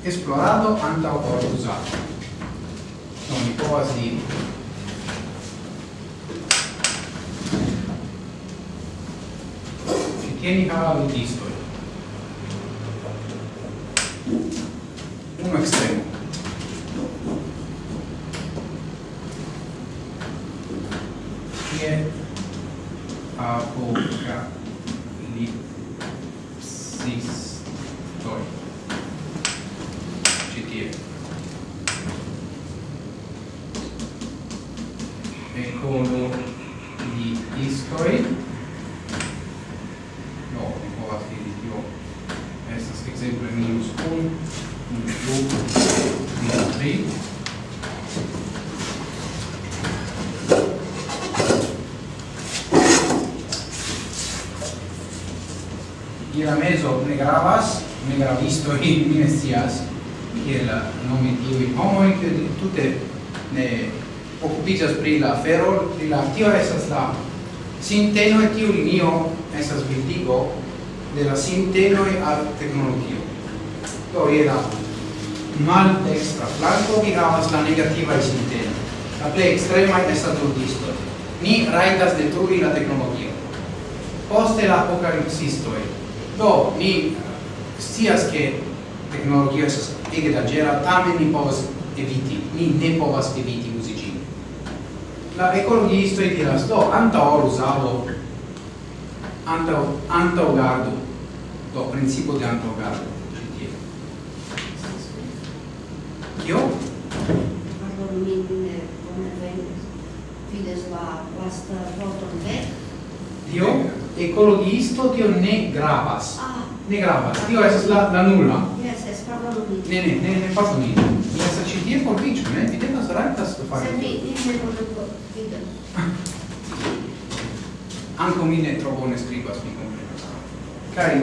Esplorado Antaugardo usato. Sono i poesi che tieni cavallo disto ne gravas, ne gravisto in mi ne scias, kiel nomi tiui homoi, che tutte ne occupigas pri la ferro pri la tio esas la sinteno e tiu linio esas vitigo de la sintenoi al tecnologio. Do, je la mal extra flanco vi havas la negativa sinteno. La plej extrema estas turdisto. Ni raitas detrui la tecnologio Poste la apocalipsistoi Do, ni stias che tecnologia estas ege danĝera, tamen ni povas eviti, ni ne povas eviti uzi ĝin. La ekologistoj diras, do, anta or usado, anta, anta o gardo, do principio de o gardo. Kio? Pardon, mi, ne bone venis. Vides la lasta vorton vek, Dio ecologisto Dio ne gravas. Ah. Ne gravas. Dio estas la, la nulla. Yes, es probabile. Ne, ne, ne, ne faru ni. Mi sa ci tie por viĉo, ne? Vi devas rajtas to fare. Se mi, mi ne volas Anco mi ne tro bone scribas, mi comprenas. Cari,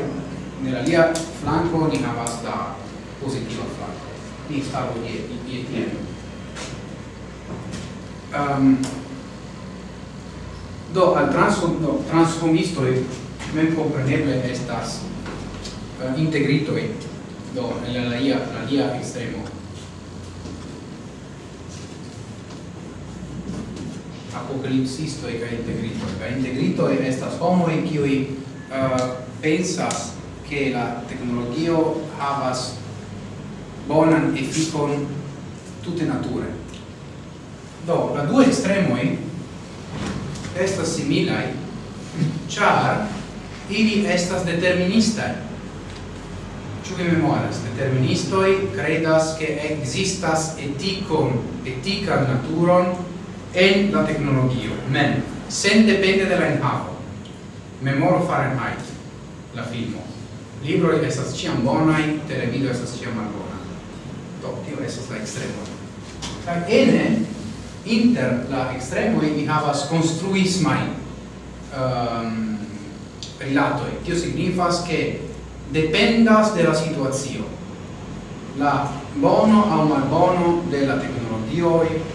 nella lia flanco ni havas la positiva flanco. Ni stavo die, die, die, die. Um, mm. ehm, Do, al transform, do, transformistoi mem compreneble estas uh, integritoi, do, la lia, la lia extremo. Apocalipsistoi ca integritoi. Ca e estas homoi qui uh, pensas che la tecnologia havas bonan efficon tutte nature. Do, la due extremoi estas similai, char ili estas deterministai. Ĉu vi memoras? Deterministoi credas che existas eticon, etican naturon en la tecnologio, men, sen depende de la enhavo. Memoro Fahrenheit, la filmo. Libroi estas ciam bonai, televido estas ciam malbona. Do, tio estas la extremo. Kaj ene, inter la extremoi ni havas construismain um, ehm, rilatoi. Tio signifas che dependas de la situazio. La bono au malbono de la tecnologia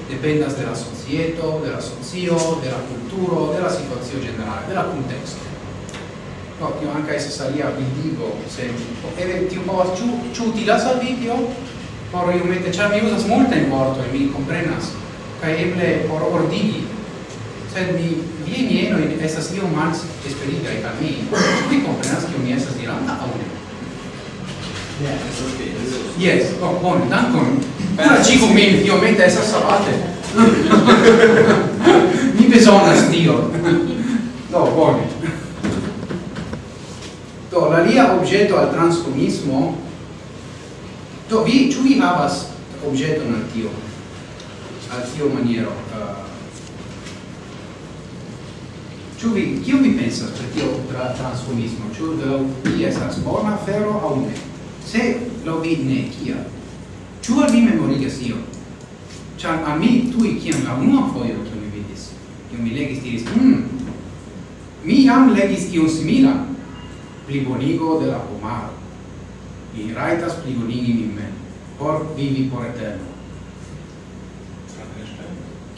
dependas de la societo, de la socio, de la cultura de la situazio generale, de la contexto. No, tio anche essa salia vi digo, se eve tio povas ciu, ciu utilas al video, por io mette, c'ha mi usas multa in morto e mi comprenas, kaj eble por ordigi sed mi viaj mienoj estas iom mals esperigaj al mi ĉu vi komprenas kiu mi estas diranta aŭ ne Yes, okay. Yes, oh, bone, dankon. Kuraĝigu min, iomete essa sabate. mi besonas, tio. Do, bone. Do, la lia objeto al transcomismo, Do vi, ciu vi havas objeto al tio? al tio maniero uh, Ciu vi, kiu vi pensas per tio tra, transformismo? Ciu lau vi esas bona afero au ne? Se lo vi ne, kia? Ciu al vi memorigas io? Ciar a mi tui ciam la unua foio ciam mi vidis, io mi legis diris, hmm, mi iam legis io simila, plibonigo de la pomaro. Mi raitas plibonigi min men, por vivi por eterno.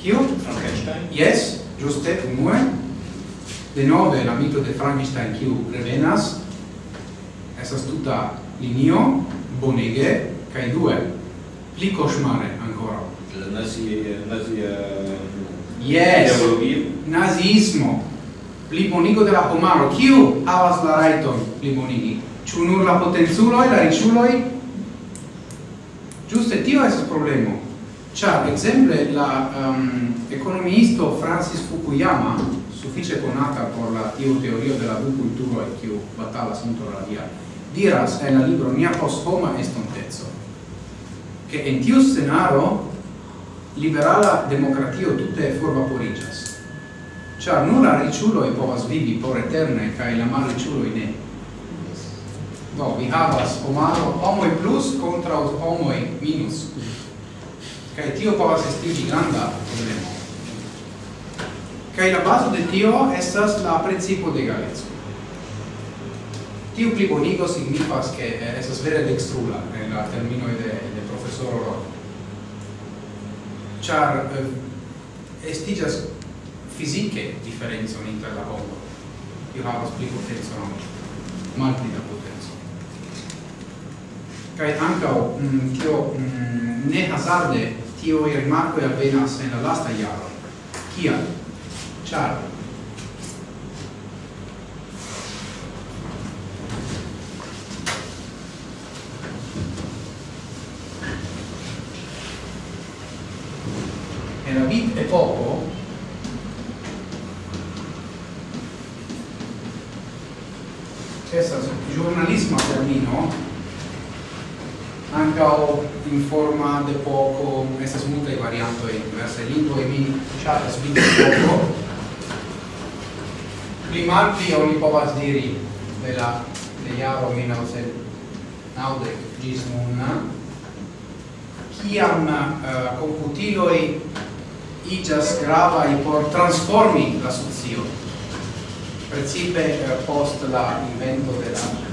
Kiu? Frankenstein. Yes, giuste, unue. De nove la mito de Frankenstein kiu revenas. Esas tuta linio, bonege, kai due. Pli cosmare ancora. La nazi... Eh, nazi eh, uh, yes, nazismo. Pli bonigo de la pomaro. Kiu havas la raiton, pli bonigi? Ĉu nur la potenculoj, la riĉuloj? Giuste, tio es problemo. Ciar, exemple, la um, economisto Francis Fukuyama, suffice conata por la tiu teorio de la du culturo e tiu batalas contra la dia, diras en la libro Nia post homa estontezzo, che en tiu scenaro liberala democratio tutte forvaporigas. Ciar nulla e povas vivi por eterne, cae la mal riciuloi ne. Do, vi havas homaro homoi plus contra homoi minus. Kaj tio povas esti granda problemo. Kaj la bazo de tio estas la principo de egaleco. Tiu plibonigo signifas che eh, estas vere dextrula en eh, la termino de, de profesoro Oro Char eh, estigas fisiche differenzo inter la homo. Io havas pli potenza non, malpli da potenza Kaj ankaŭ mm, tio mm, ne hazarde tio e je bila vseeno lasta java, kija, Ciao. in forma de poco estas multaj variantoj en diversaj lingvoj mi ŝatas vidi poco. Pli malpli oni povas diri de la de jaro 1990 gis nun kiam eh, uh, computiloi igas grava i por transformi la socio. Precipe uh, post la invento de la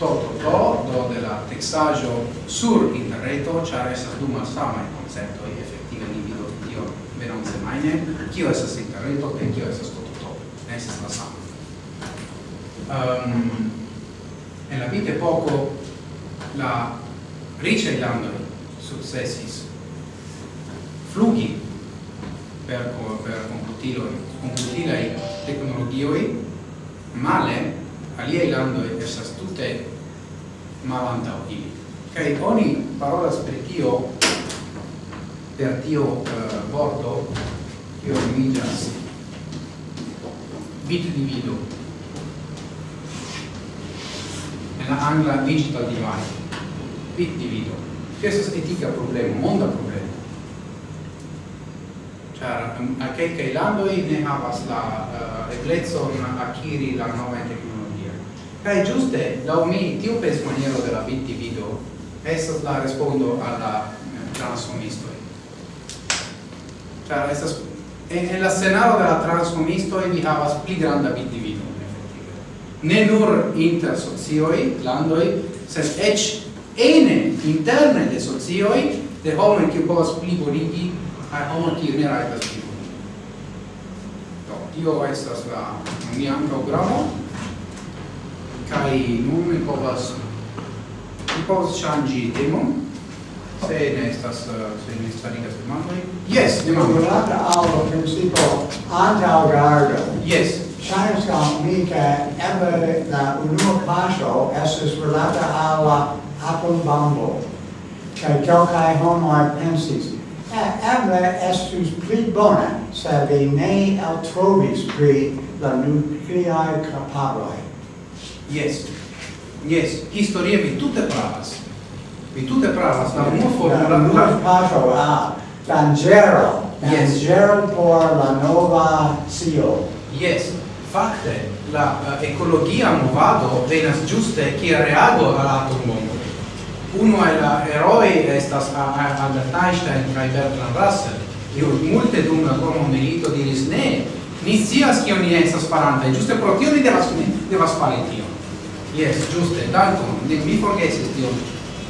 to do de la textajo sur interreto char estas du malsamai concepto e effettive ni vidu tio veron semajne kio estas interreto kaj kio estas to to ne la sama um, ehm, en la vite poco la ricaj landoj successis flugi per per computiloj computilaj tecnologioi male aliaj e esas tute malantau ili. Kai oni parola per tio, per tio eh, uh, bordo, tio imigas bit divido en la angla digital divide bit divido che è etica problema monda problema char a che che lando ne havas la uh, eblecon akiri la novan Kai giuste, da mi tiu pensmaniero de la vittivido estas la respondo alla la eh, transformisto. Ĉar estas en, en la scenario de la transformistoj ni havas pli granda vittivido, efektive. Ne nur inter socioi, landoi, sed eĉ ene interne de socioi, de homoj kiu povas plibonigi a homoj kiu ne rajtas plibonigi. Do, tio estas la mia programo kai nun mi povas mi povas ŝanĝi temon se ne estas se ne starigas demandoj? Jes demando rilate al principo antaŭgardo jes. Ŝajnas al mi ke eble la unua paŝo estas rilata al la apurbambo kaj kelkaj homoj pensis eh, eble estus pli bona se vi ne eltrovis pri la nukleaj kapabloj Yes. Yes, historie mi tutte pravas. Mi tutte pravas, la unua formula... La unua patro, ah, tangero. Danĝero yes. por la nova scio. Yes, fakte, la uh, ecologia movado venas chi ha reago al atombombo. Uno è la eroi estas Albert Einstein kaj Bertrand Russell, Io multe dum la dua mondmilito diris ne, ni scias kion ni estas faranta, giuste pro tio ni devas, devas fari Yes, giuste, ne mi forgesis tio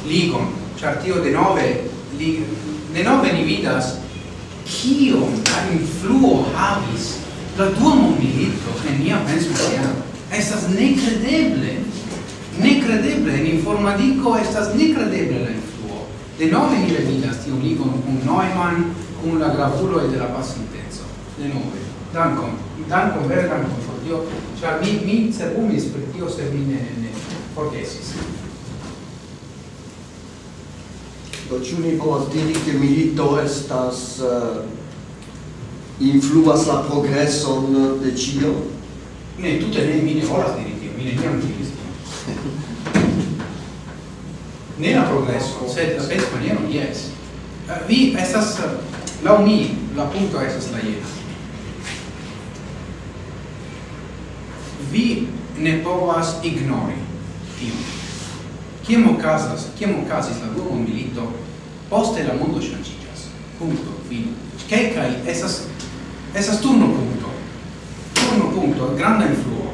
ligon, char tio de nove, li, de nove ni vidas, kiom da influo havis la dua mondmilito en nia penso sociala. Estas necredeble, necredeble, en informadico estas necredeble la influo. De nove ni revidas tion ligon cum Neumann, cum la gravuloi de la passintenso. De nove. Dankon, dankon, vere dancum tio, char mi, mi cerbumis pri tio se mi ne, ne forgesis. Do ciu ni povas diri che milito estas uh, influas la progreson de cio? Ne, tutte ne, mi ne volas diri tio, mi ne niam diris tio. ne la progresso sed la pes maniero, yes. Uh, vi estas, eh, uh, lau mi, la punto estas la jena. vi ne povas ignori tio. Kiam okazas, kiam okazis la dua mondmilito, poste la mondo ŝanĝiĝas. Punto, fino. Kelkaj estas esas turno punto. Turno punto, granda influo.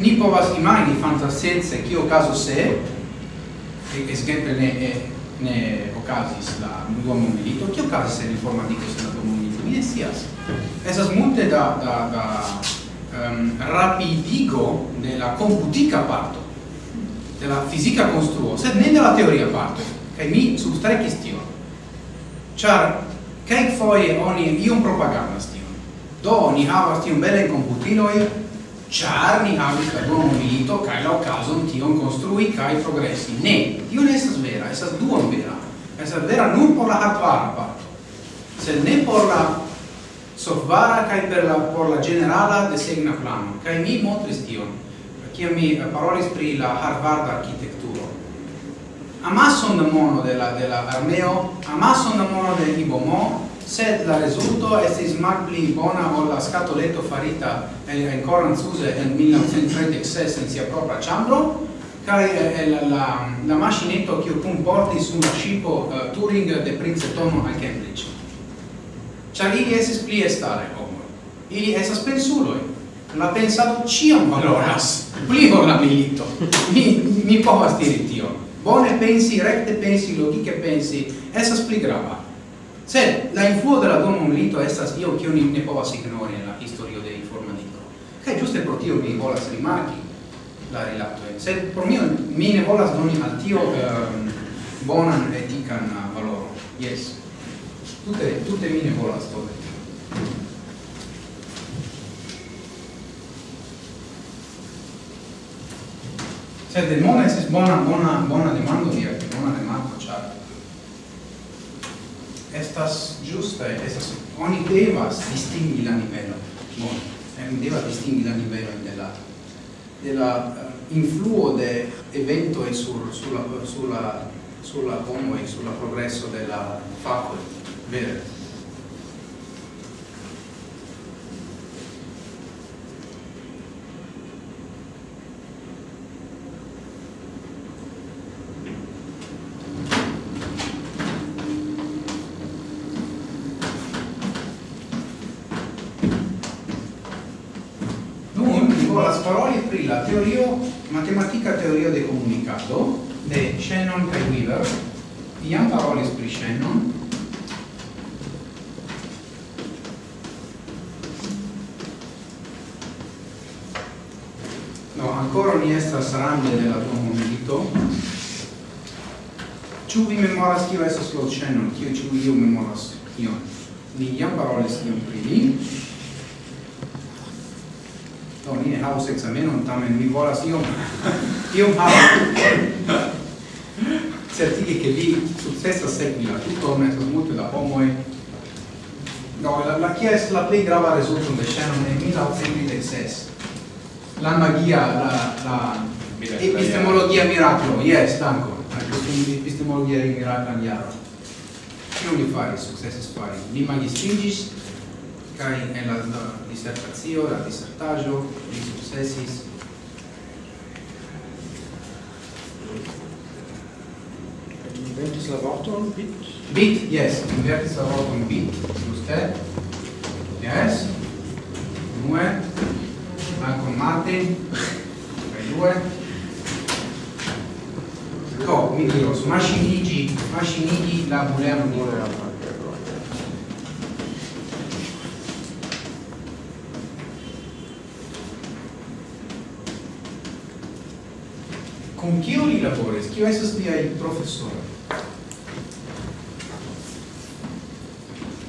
Ni povas imagi fantascience kio okazos se exemple ne ne okazis la dua mondmilito, kio okazis se informatiko se la dua mondmilito. Mi ne scias. Esas multe da da da um, rapidigo de la computica parto de la fisica construo sed ne de la teoria parto kaj mi substrekis tion. Ĉar kelkfoje oni iom propagandas tion. Do ni havas tion bele komputilojn char ni havis la dua milito kai la okazon tion konstrui kai progressi. ne tio ne estas vera estas duon vera. Estas vera nur por la hardware parto sed ne por la softvara kaj per la por la generala desegna plano. Kaj mi montris tion, kiam mi parolis pri la Harvard arkitekturo. Amason da mono de la de la armeo, amason da mono de ibomo, sed la rezulto estis malpli bona ol la scatoletto farita en en Suze en 1936 en sia propria chambro kai eh, la la la che kiu kunportis sur la scipo uh, eh, Turing de Princeton al Cambridge. Ciar ili esis pli estare homo. Ili esas pensuloi. La pensado ciam valoras. Pli ol la milito. Mi mi povas diri tio. Bone pensi, recte pensi, logike pensi, esas pli grava. Sed la influo de la dua milito estas io che ni ne povas ignori en la historio de informatiko. Kaj giuste pro tio mi volas rimarki la rilato. Sed por mio mi ne volas doni al tio um, bonan etikan valoro. Yes tutte tute mi ne volas povedi. Sed de mona estis bona, bona, bona demando via, bona demando, char. Estas giusta, estas, oni devas distingi la nivelo, bon, oni devas distingi la nivelo de la, de la uh, influo de evento e sur, sulla, sulla, sulla homo e sulla progresso della facoltà Bene. la Sparoni aprì la teoria, matematica teoria del comunicato di Shannon e Weaver, Ian parole pri Shannon, sramne de la dua mondmilito. Vi memoras kio estas la ĉeno, kio ĉu io memoras tion? Ni parole parolis iom pri li. Do ni ne havas ekzamenon, tamen mi volas iom iom havi. certi che vi successa sekvi la tutto, estas multe da homoj No, la, la chiesa la play grava risultum de scenon nel 1936 la magia, la, la epistemologia miracolo, yes, tanco, epistemologia miracolo iaro. Kiu li fari, successis fari? Li magistingis, kai en la, la dissertatio, la dissertaggio, li successis Inventis la vorton bit? Bit, yes. Inventis la vorton bit. Juste. Yes. Unue. Malcolm Martin, per due. Co, quindi io, Mashinigi, Mashinigi la Bulea Mulera. con chi chiunque lavori, chi adesso stia il professore.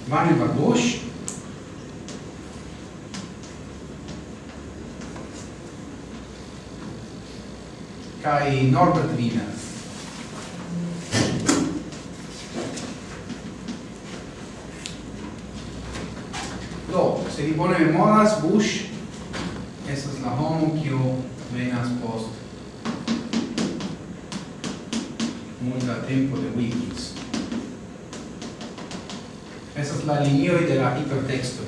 Vane Barbosch? kai Norbert Wiener. Do, se vi bone memoras, Bush estas la homo kiu venas post multa tempo de Wikis. Estas la linioi de la hipertexto,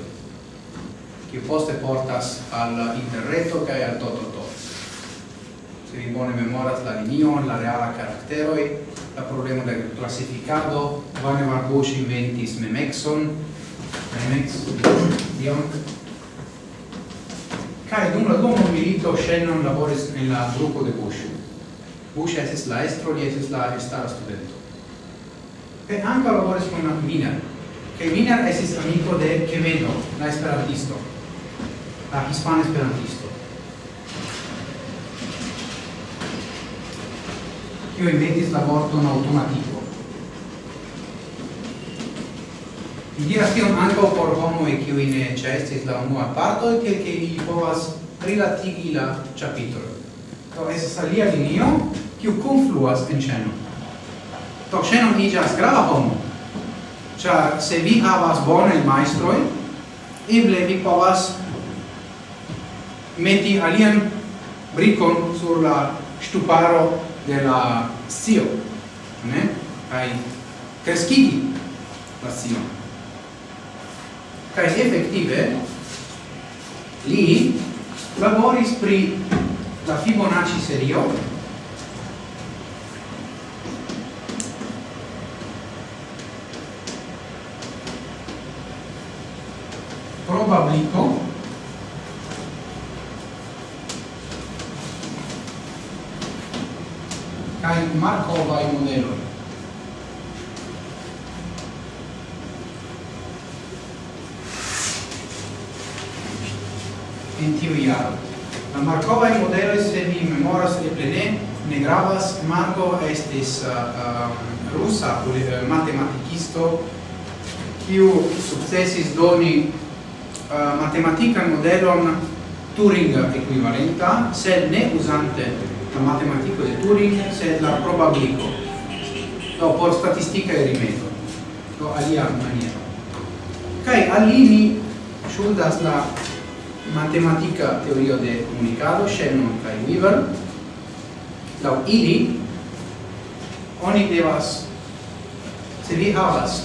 kiu poste portas al interreto kaj al toto se vi bone memoras la linio, la reala caracteroi, la problema del classificado, Vane Marbush inventis memexon, memex, dion. Kai dum la domo milito Shannon laboris en la grupo de Bush. Bush estis la estro, li estis la estara studento. Kaj anca laboris con Miner. che Miner estis amico de Quevedo, la esperantisto, la hispana esperantisto. io inventis la vorton automatico. Mi diras tion anco por homoj kiuj ne cestis la unua parto, kiel che ili povas rilatigi la capitolo. Do estas alia linio kiu confluas en ĉeno. Do ĉeno iĝas grava homo, cia se vi havas bono il maestro, eble vi povas meti alian bricon sur la stuparo de la scio, ne? Kai kreskigi la scio. Kai effettive li laboris pri la Fibonacci serio probablico markovaj modeloj. En tiu jaro. La markovaj modeloj, se mi memoras ne plene, ne gravas, Marko estis uh, um, rusa uh, matematikisto, kiu sukcesis doni uh, matematikan modelon Turing ekvivalenta, sed ne uzante la matematico di Turing sed la probabilico do por statistica e rimedo do alia maniera. Kai alini shuldas la matematica teoria de comunicado Shannon kai Weaver. Do ili oni devas se vi havas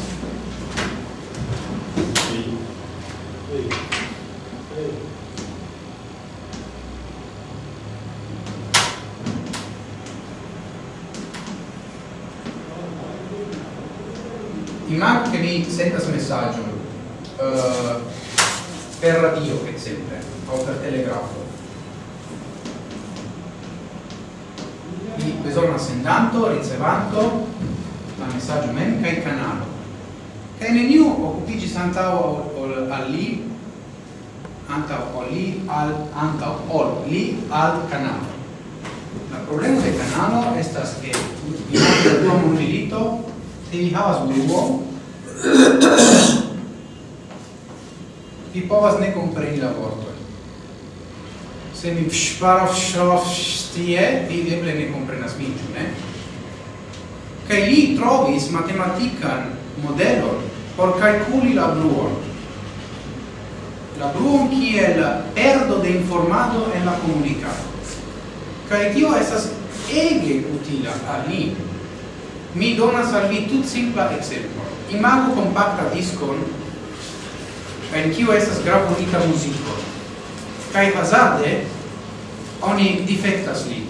ci sendas messaggio uh, per radio per esempio o per telegrafo quindi bisogna sendanto ricevanto la messaggio mem kai canale. kai neniu occupigi santao al li anta o li al anta o li al canale la problema del canale è che vi havas dua mondilito se vi havas bruo vi povas ne compreni la vorto se mi sparo shof stie vi eble ne comprenas min ne? Kaj li trovis matematikan modelon por calculi la bluon la bluon kiel perdo de informado en la comunicado kaj tio estas ege utila al li. Mi donas al vi tut simpla ekzemplo imago compacta discon en kiu estas gravurita muziko kaj hazarde oni difektas li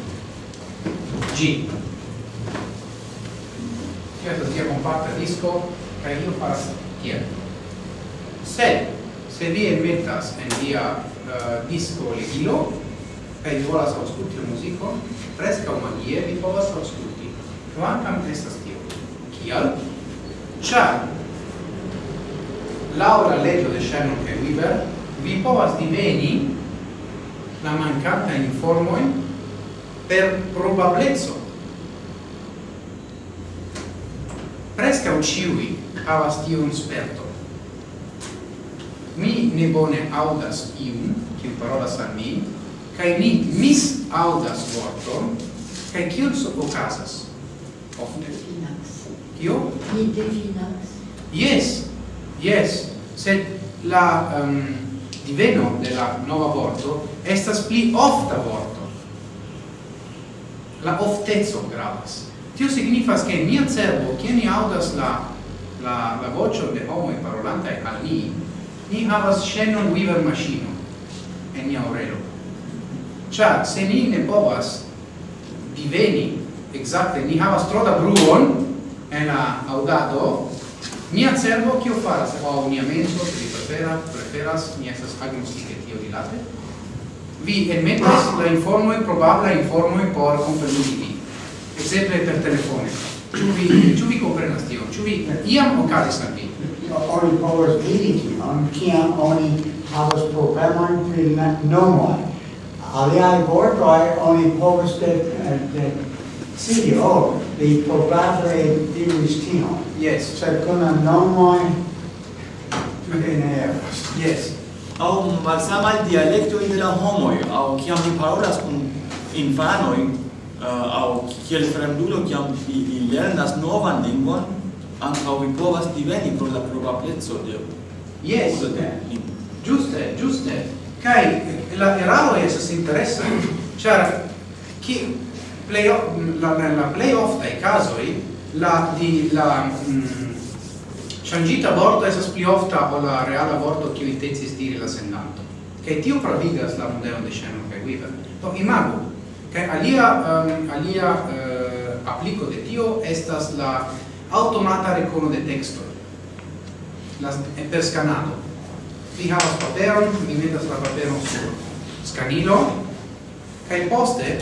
ĝi tio estas tia compacta disco kaj io faras tiel sed se vi enmetas en via uh, eh, disco legilo kaj vi volas aŭskulti la muzikon preskaŭ magie vi povas aŭskulti kvankam estas tio. Kial? Ciar, laura legio de Shannon e Weaver, vi povas diveni la mancanta informoi per probablezzo. Presca uciui havas tion sperto. Mi ne bone audas iun, kiu parolas al mi, kai mi mis audas vorton, kai kiu so okazas ofte. Io? Mi definas. Yes, yes, sed la um, diveno de la nova vorto estas pli ofta vorto. La oftezo gravas. Tio signifas che mia cervo, che ni audas la, la, la vocio de homo e parolantae al ni, ni havas Shannon weaver machino en nia orelo. Cia, se ni ne povas diveni, exacte, ni havas tro da bruon, en la audado mia cerbo kio faras o mia menso se vi preferas preferas mi estas agnoskike tio rilate vi enmetas la informo informoj probabla informoj por kompreni vi ekzemple per telefone. Ĉu vi ĉu vi komprenas tion? Ĉu vi iam okazis al vi? Oni povas vidi tion kiam oni havas problemojn pri nomoj. Aliaj vortoj oni povas de de sidi oh vi probabile diris tino. Yes. Sed con la nomoi tute ne eras. Yes. Au malsamai dialectoi de la homoi, au ciam ni parolas cum infanoi, uh, au kiel fremdulo kiam vi, vi lernas novan lingvon, ankaŭ vi povas diveni pro la probablezzo de Yes, giuste, giuste. Kai la eraro es interessa, char, ki play la la, la play off dai casoi la di la changita shangita vorto esas pli ofta o la reala vorto li tezi stiri la sendanto. Che tio pravigas la modelo de scena kaj viva to imago che alia um, alia eh, uh, apliko de tio estas la automata recono de texto la per scanado vi havas paperon vi metas la paperon sur scanilo kai poste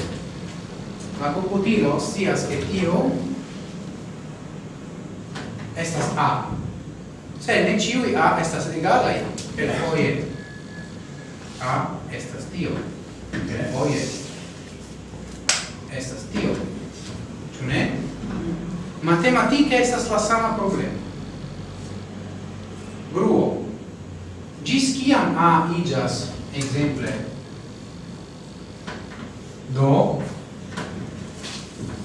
la computilo sias che io estas A. Se ne ciui A estas egalai per foie A estas tio per foie estas tio ciu ne? matematike estas la sama problema gruo gis ciam A igas exemple do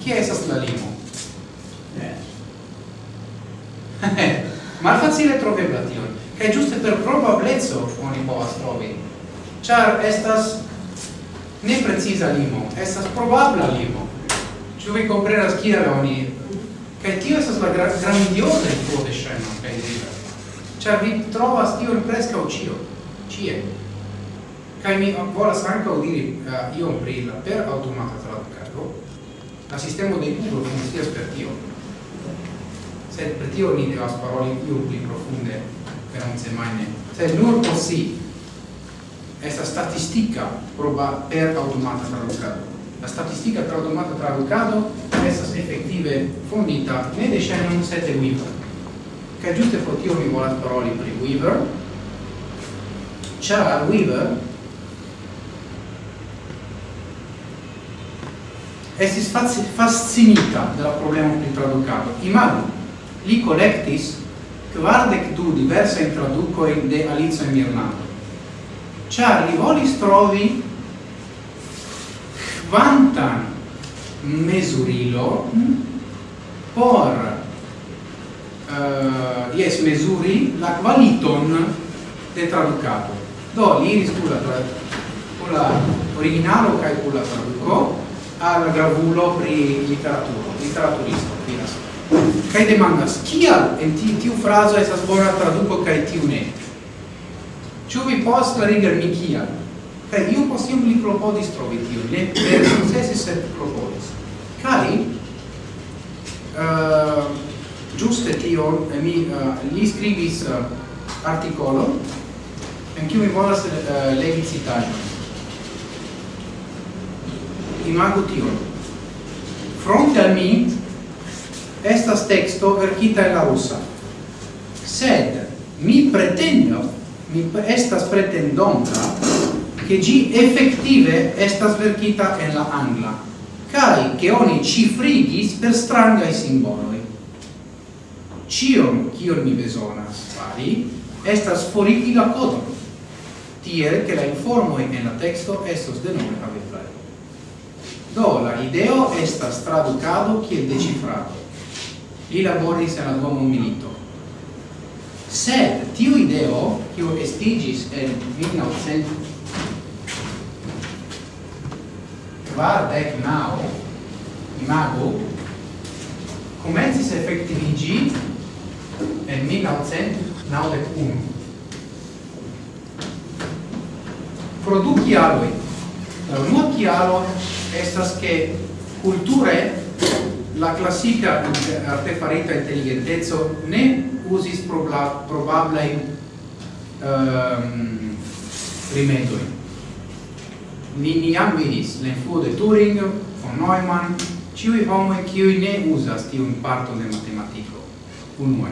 chi estas la limo? Eh. Malfacile trovebla tion. Kaj giuste per probablezzo oni povas trovi. char estas ne precisa limo, estas probabla limo. Ĉu vi komprenas kiel oni kaj tio estas la gra grandioza influo de sceno kaj libro. char vi trovas tio presca o cio cie Kaj mi volas ankaŭ diri uh, iom pri la per automata tradukado, La sistemo de Google funkcias per tio. Sed per tio ni devas paroli iom pli profunde per un semajne. Sed nur por si esta statistica proba per automata tradukado. La statistica per automata traducado estas effettive fondita ne de Shannon sed de Weaver. Ca giuste pro tio mi volas paroli pri Weaver, char Weaver estis fascinita de la problema pri traducado. Imagu, li collectis quardec du diversae traducoi de Alice in Irlanda. Char li volis trovi quantan mesurilo por eh, uh, yes, mesuri la qualiton de traducato. Do, li iris pula tra, la originalo cae pula traduco, al gravulo pri literaturo, literaturisto, finas. Kaj demandas, kial en ti, tiu frazo estas bona traduco kaj tiu ne? Ĉu vi post mi kial? Kai iu post iom li klopodis trovi tiu, ne per successi sed klopodis. Kai eh, uh, tio e eh, mi uh, li scrivis uh, articolo en kiu mi volas uh, legi citaĵon imagu tio. Fronte al mi estas texto verkita en la rusa. Sed mi pretendo, mi estas pretendonta, che gi effettive estas verkita en la angla, kai che oni cifrigis per strangai simboloi. Cion, cion mi besonas fari, estas forigi la codon, tiel che la informoi en la texto estos denome aveti do la ideo estas traducado kiel decifrado li laboris en la duomo milito sed tiu ideo kiu estigis en 1900 kvardec nau imago comencis effectivigi en 1991 pro du chiaroi La unua chiaro estas che culture la classica artefarita intelligentezzo ne usis probla, probabla in um, ehm, rimedoi. Ni niam vidis l'influo de Turing, von Neumann, ciui homoi ciui ne usas tiun parto de matematico. Unue.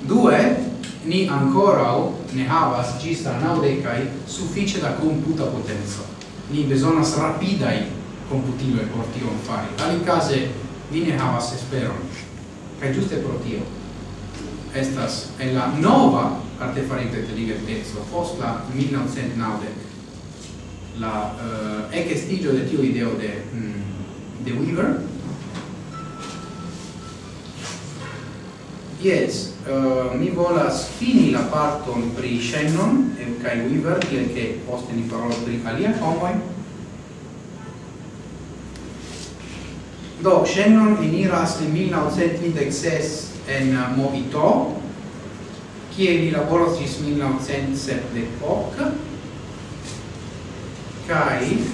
Due, ni ancora ne havas gis al naudecai suffice da computa potenza. Ni besonas rapidai computiloi por tion fari. Ali case ni ne havas esperon. Cai giuste pro tio. Estas è la nova artefarita intelligentezo post la 1990 la eh, uh, ecestigio de tiu ideo de mm, de Weaver Yes, uh, mi volas fini la parton pri Shannon e kai Weaver, tiel che poste ni parolo pri alia homoi. Do, Shannon eniras in 1936 en uh, Movito, kie li laboros gis 1978, kai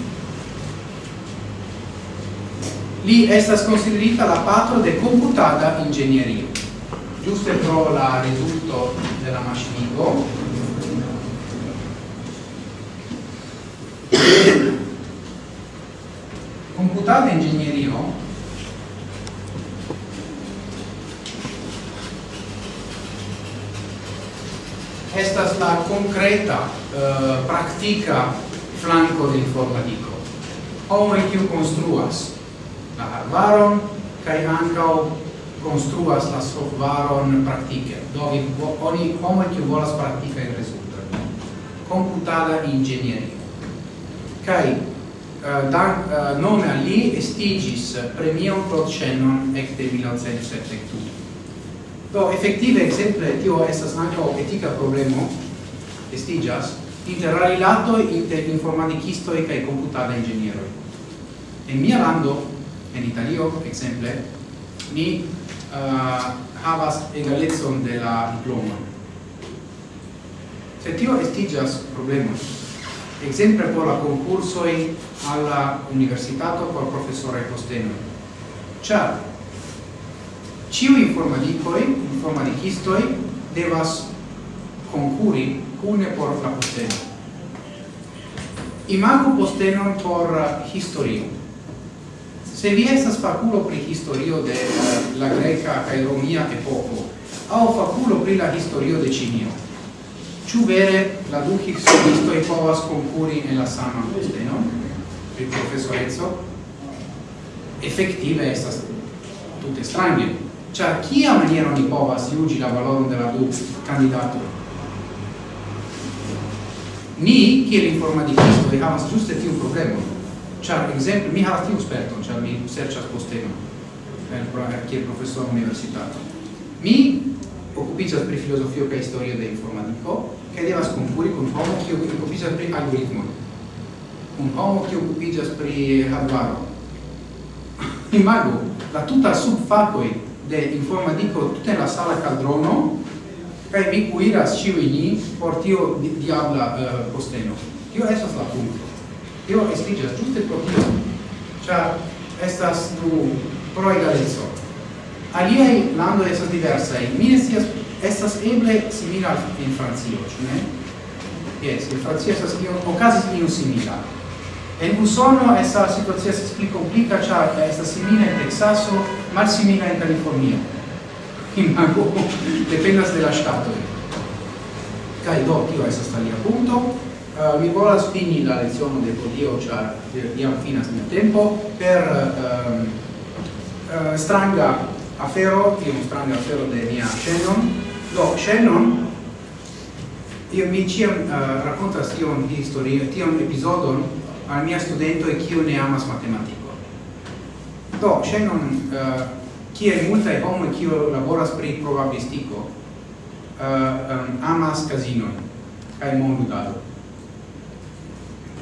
li estas considerita la patro de computata ingegnerio giuste pro la risulto della mastigo computate ingegnerio estas la concreta eh, practica flanco de informatico. Homoi kiu construas la arbaron, kai ancao construas la softwaron praktike. Do vi oni homo che volas praktike in rezulto. Computada ingegneria. Kai uh, eh, da uh, eh, nome ali li estigis premium pro Shannon ec de 1972. Do effettive exemple tio estas ankaŭ etika problemo estigas inter rilato inter informaticisto e kai computada ingegnero. En mia lando, en Italio, exemple, ni Eh, havas egalezon de la diploma. Se tio estigas problemos, exemple por la concursoi alla universitato por professore posteno. Cia, ciu informaticoi, informaticistoi, devas concuri cune por la posteno. Imago postenon por historio se vi estas faculo pri historio de eh, la greca kaj romia epoko aŭ faculo pri la historio de Ĉinio ĉu vere la du historiistoj povas konkuri en la sama posteno pri profesoreco? Efektive estas tute strange. Ĉar kia maniero ni povas juĝi la valoron de la du kandidatoj? Ni kiel informadikistoj havas ĝuste un problemon. Ĉar ekzemple mi havas tiun sperton, ĉar mi serĉas postenon kiel profesoro universitato. Mi okupiĝas pri filozofio kaj historio de informadiko kaj devas konkuri kun homo kiu okupiĝas pri algoritmoj. Un homo kiu okupiĝas pri hardvaro. Imagu la tuta subfakoj de informadiko tute la sala caldrono, kaj mi cuiras ĉiuj ni por tio diabla uh, posteno. Tio estas la punkto tio estigas giuste pro tio cioè estas du proegaleco aliai landoj estas diversaj mi ne estas eble simila in Francio ĉu ne yes in Francio estas io okazis io simila En Usono essa situazione si pli complica, c'è questa simile in Texaso, mal simile in California. Imago, dependas de la Stato. Kai do, tio, essa sta lì appunto. Uh, mi volas fini la lezione de podio, char iam finas mio tempo, per um, uh, stranga afero, tiu stranga afero de mia Shannon. Do, Shannon, io mi ciam uh, raccontas tion historio, tion episodon al mia studento e chio ne amas matematico. Do, Shannon, uh, kie e homo kio laboras pri probabilistico, uh, um, amas casino, cae mondudado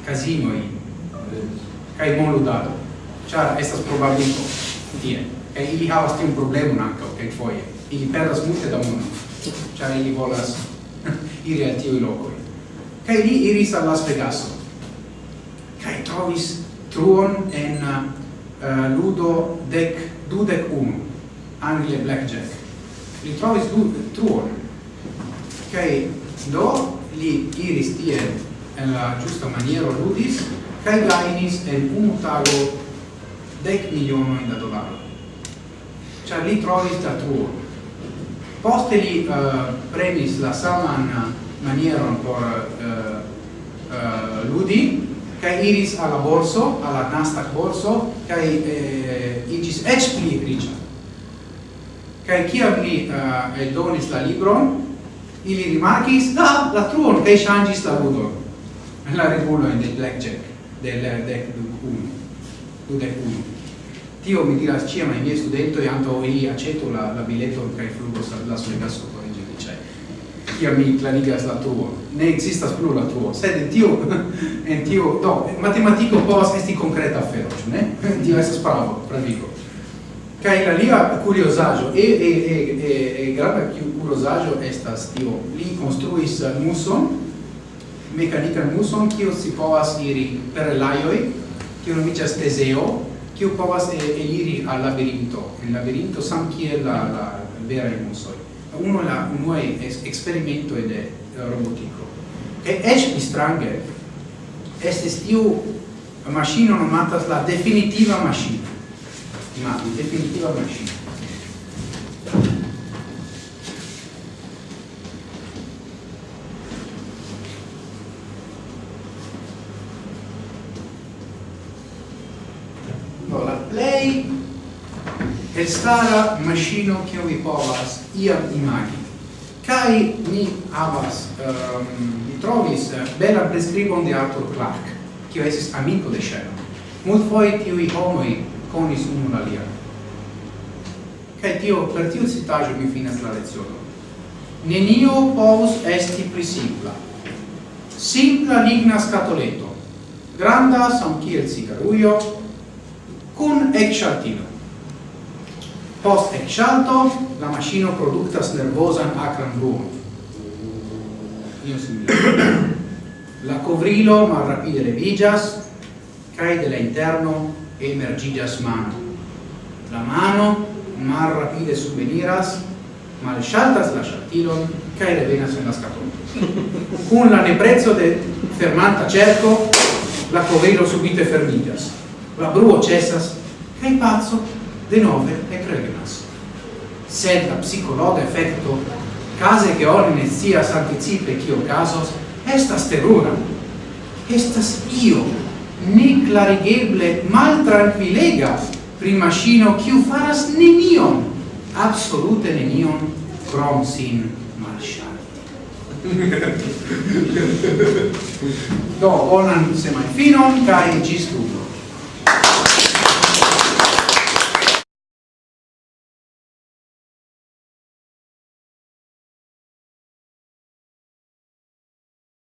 casinoi kai moludado char estas probabilico tie. Kai ili havas tiun problemon ankaŭ kelkfoje. Ili perdas multe da mono char ili volas iri al tiuj lokoj. Kaj li iris al Las Vegaso. Kaj trovis truon en uh, uh ludo dec dudec unu angle blackjack. Li trovis du truon. Kaj do li iris tie en la giusta maniero ludis kai gainis en unu tago dec milionojn da dolaro cioè li trovis la truon. Poste li eh, uh, premis la saman manieron por uh, uh, ludi kai iris alla borso alla Nasdaq borso kai eh, igis ec pli riĉa. Kai kiam li uh, eldonis la libron ili rimarkis ah, la truon kai changis la ludo la regulo in de blackjack del dec du un du dec un. Tio mi diras cia ma i miei e anto ili accetto la, la bileto flugo flugos la solgaso corrige dice cia mi clarigas la tuo. Ne existas plu la tuo sed tio en tio do matematico povas esti concreta afero ne? Tio estas pravo pravigo. Kai la lia curiosaggio e e e e, e grave curiosaggio estas tio li construis muson mekanikan muson kiu si povas iri per laioi kiu nomiĝas Teseo kiu povas eliri al labirinto. Il labirinto sam kiel la la vera muso uno la unua eksperimento de robotico. E eĉ strange es tiu maŝino nomatas la definitiva maŝino ma definitiva macchina. memstara machino che vi povas iam imagi. Cai ni havas ehm, um, mi trovis eh, bella prescribon de Arthur Clarke che esis amico de Sherlock. Multfoje tiuj homoj konis unu la alian. Kaj tio per tiu citaĵo mi finas la lezione. nenio povus esti pli simpla simpla ligna scatoleto granda samkiel cigaruio, cun ec Post exalto la machino productas nervosan acran bruon. la covrilo mal rapide levigas, cae de la interno emergigas mano. La mano mal rapide subveniras, mal shaltas la ŝaltilon kaj revenas en la skatolo. Con la neprezzo de fermanta cerco, la covrilo subite fermigas. La bruo cessas, cae pazzo, de nove e egregas. Sed la psicologa effecto, case che ori ne sias anticipe cio casos, estas terura, estas io, ni clarigeble mal tranquilega pri machino quiu faras nenion, absolute nenion, crom sin marcia. Do, bonan semai finon, cae gis ludo.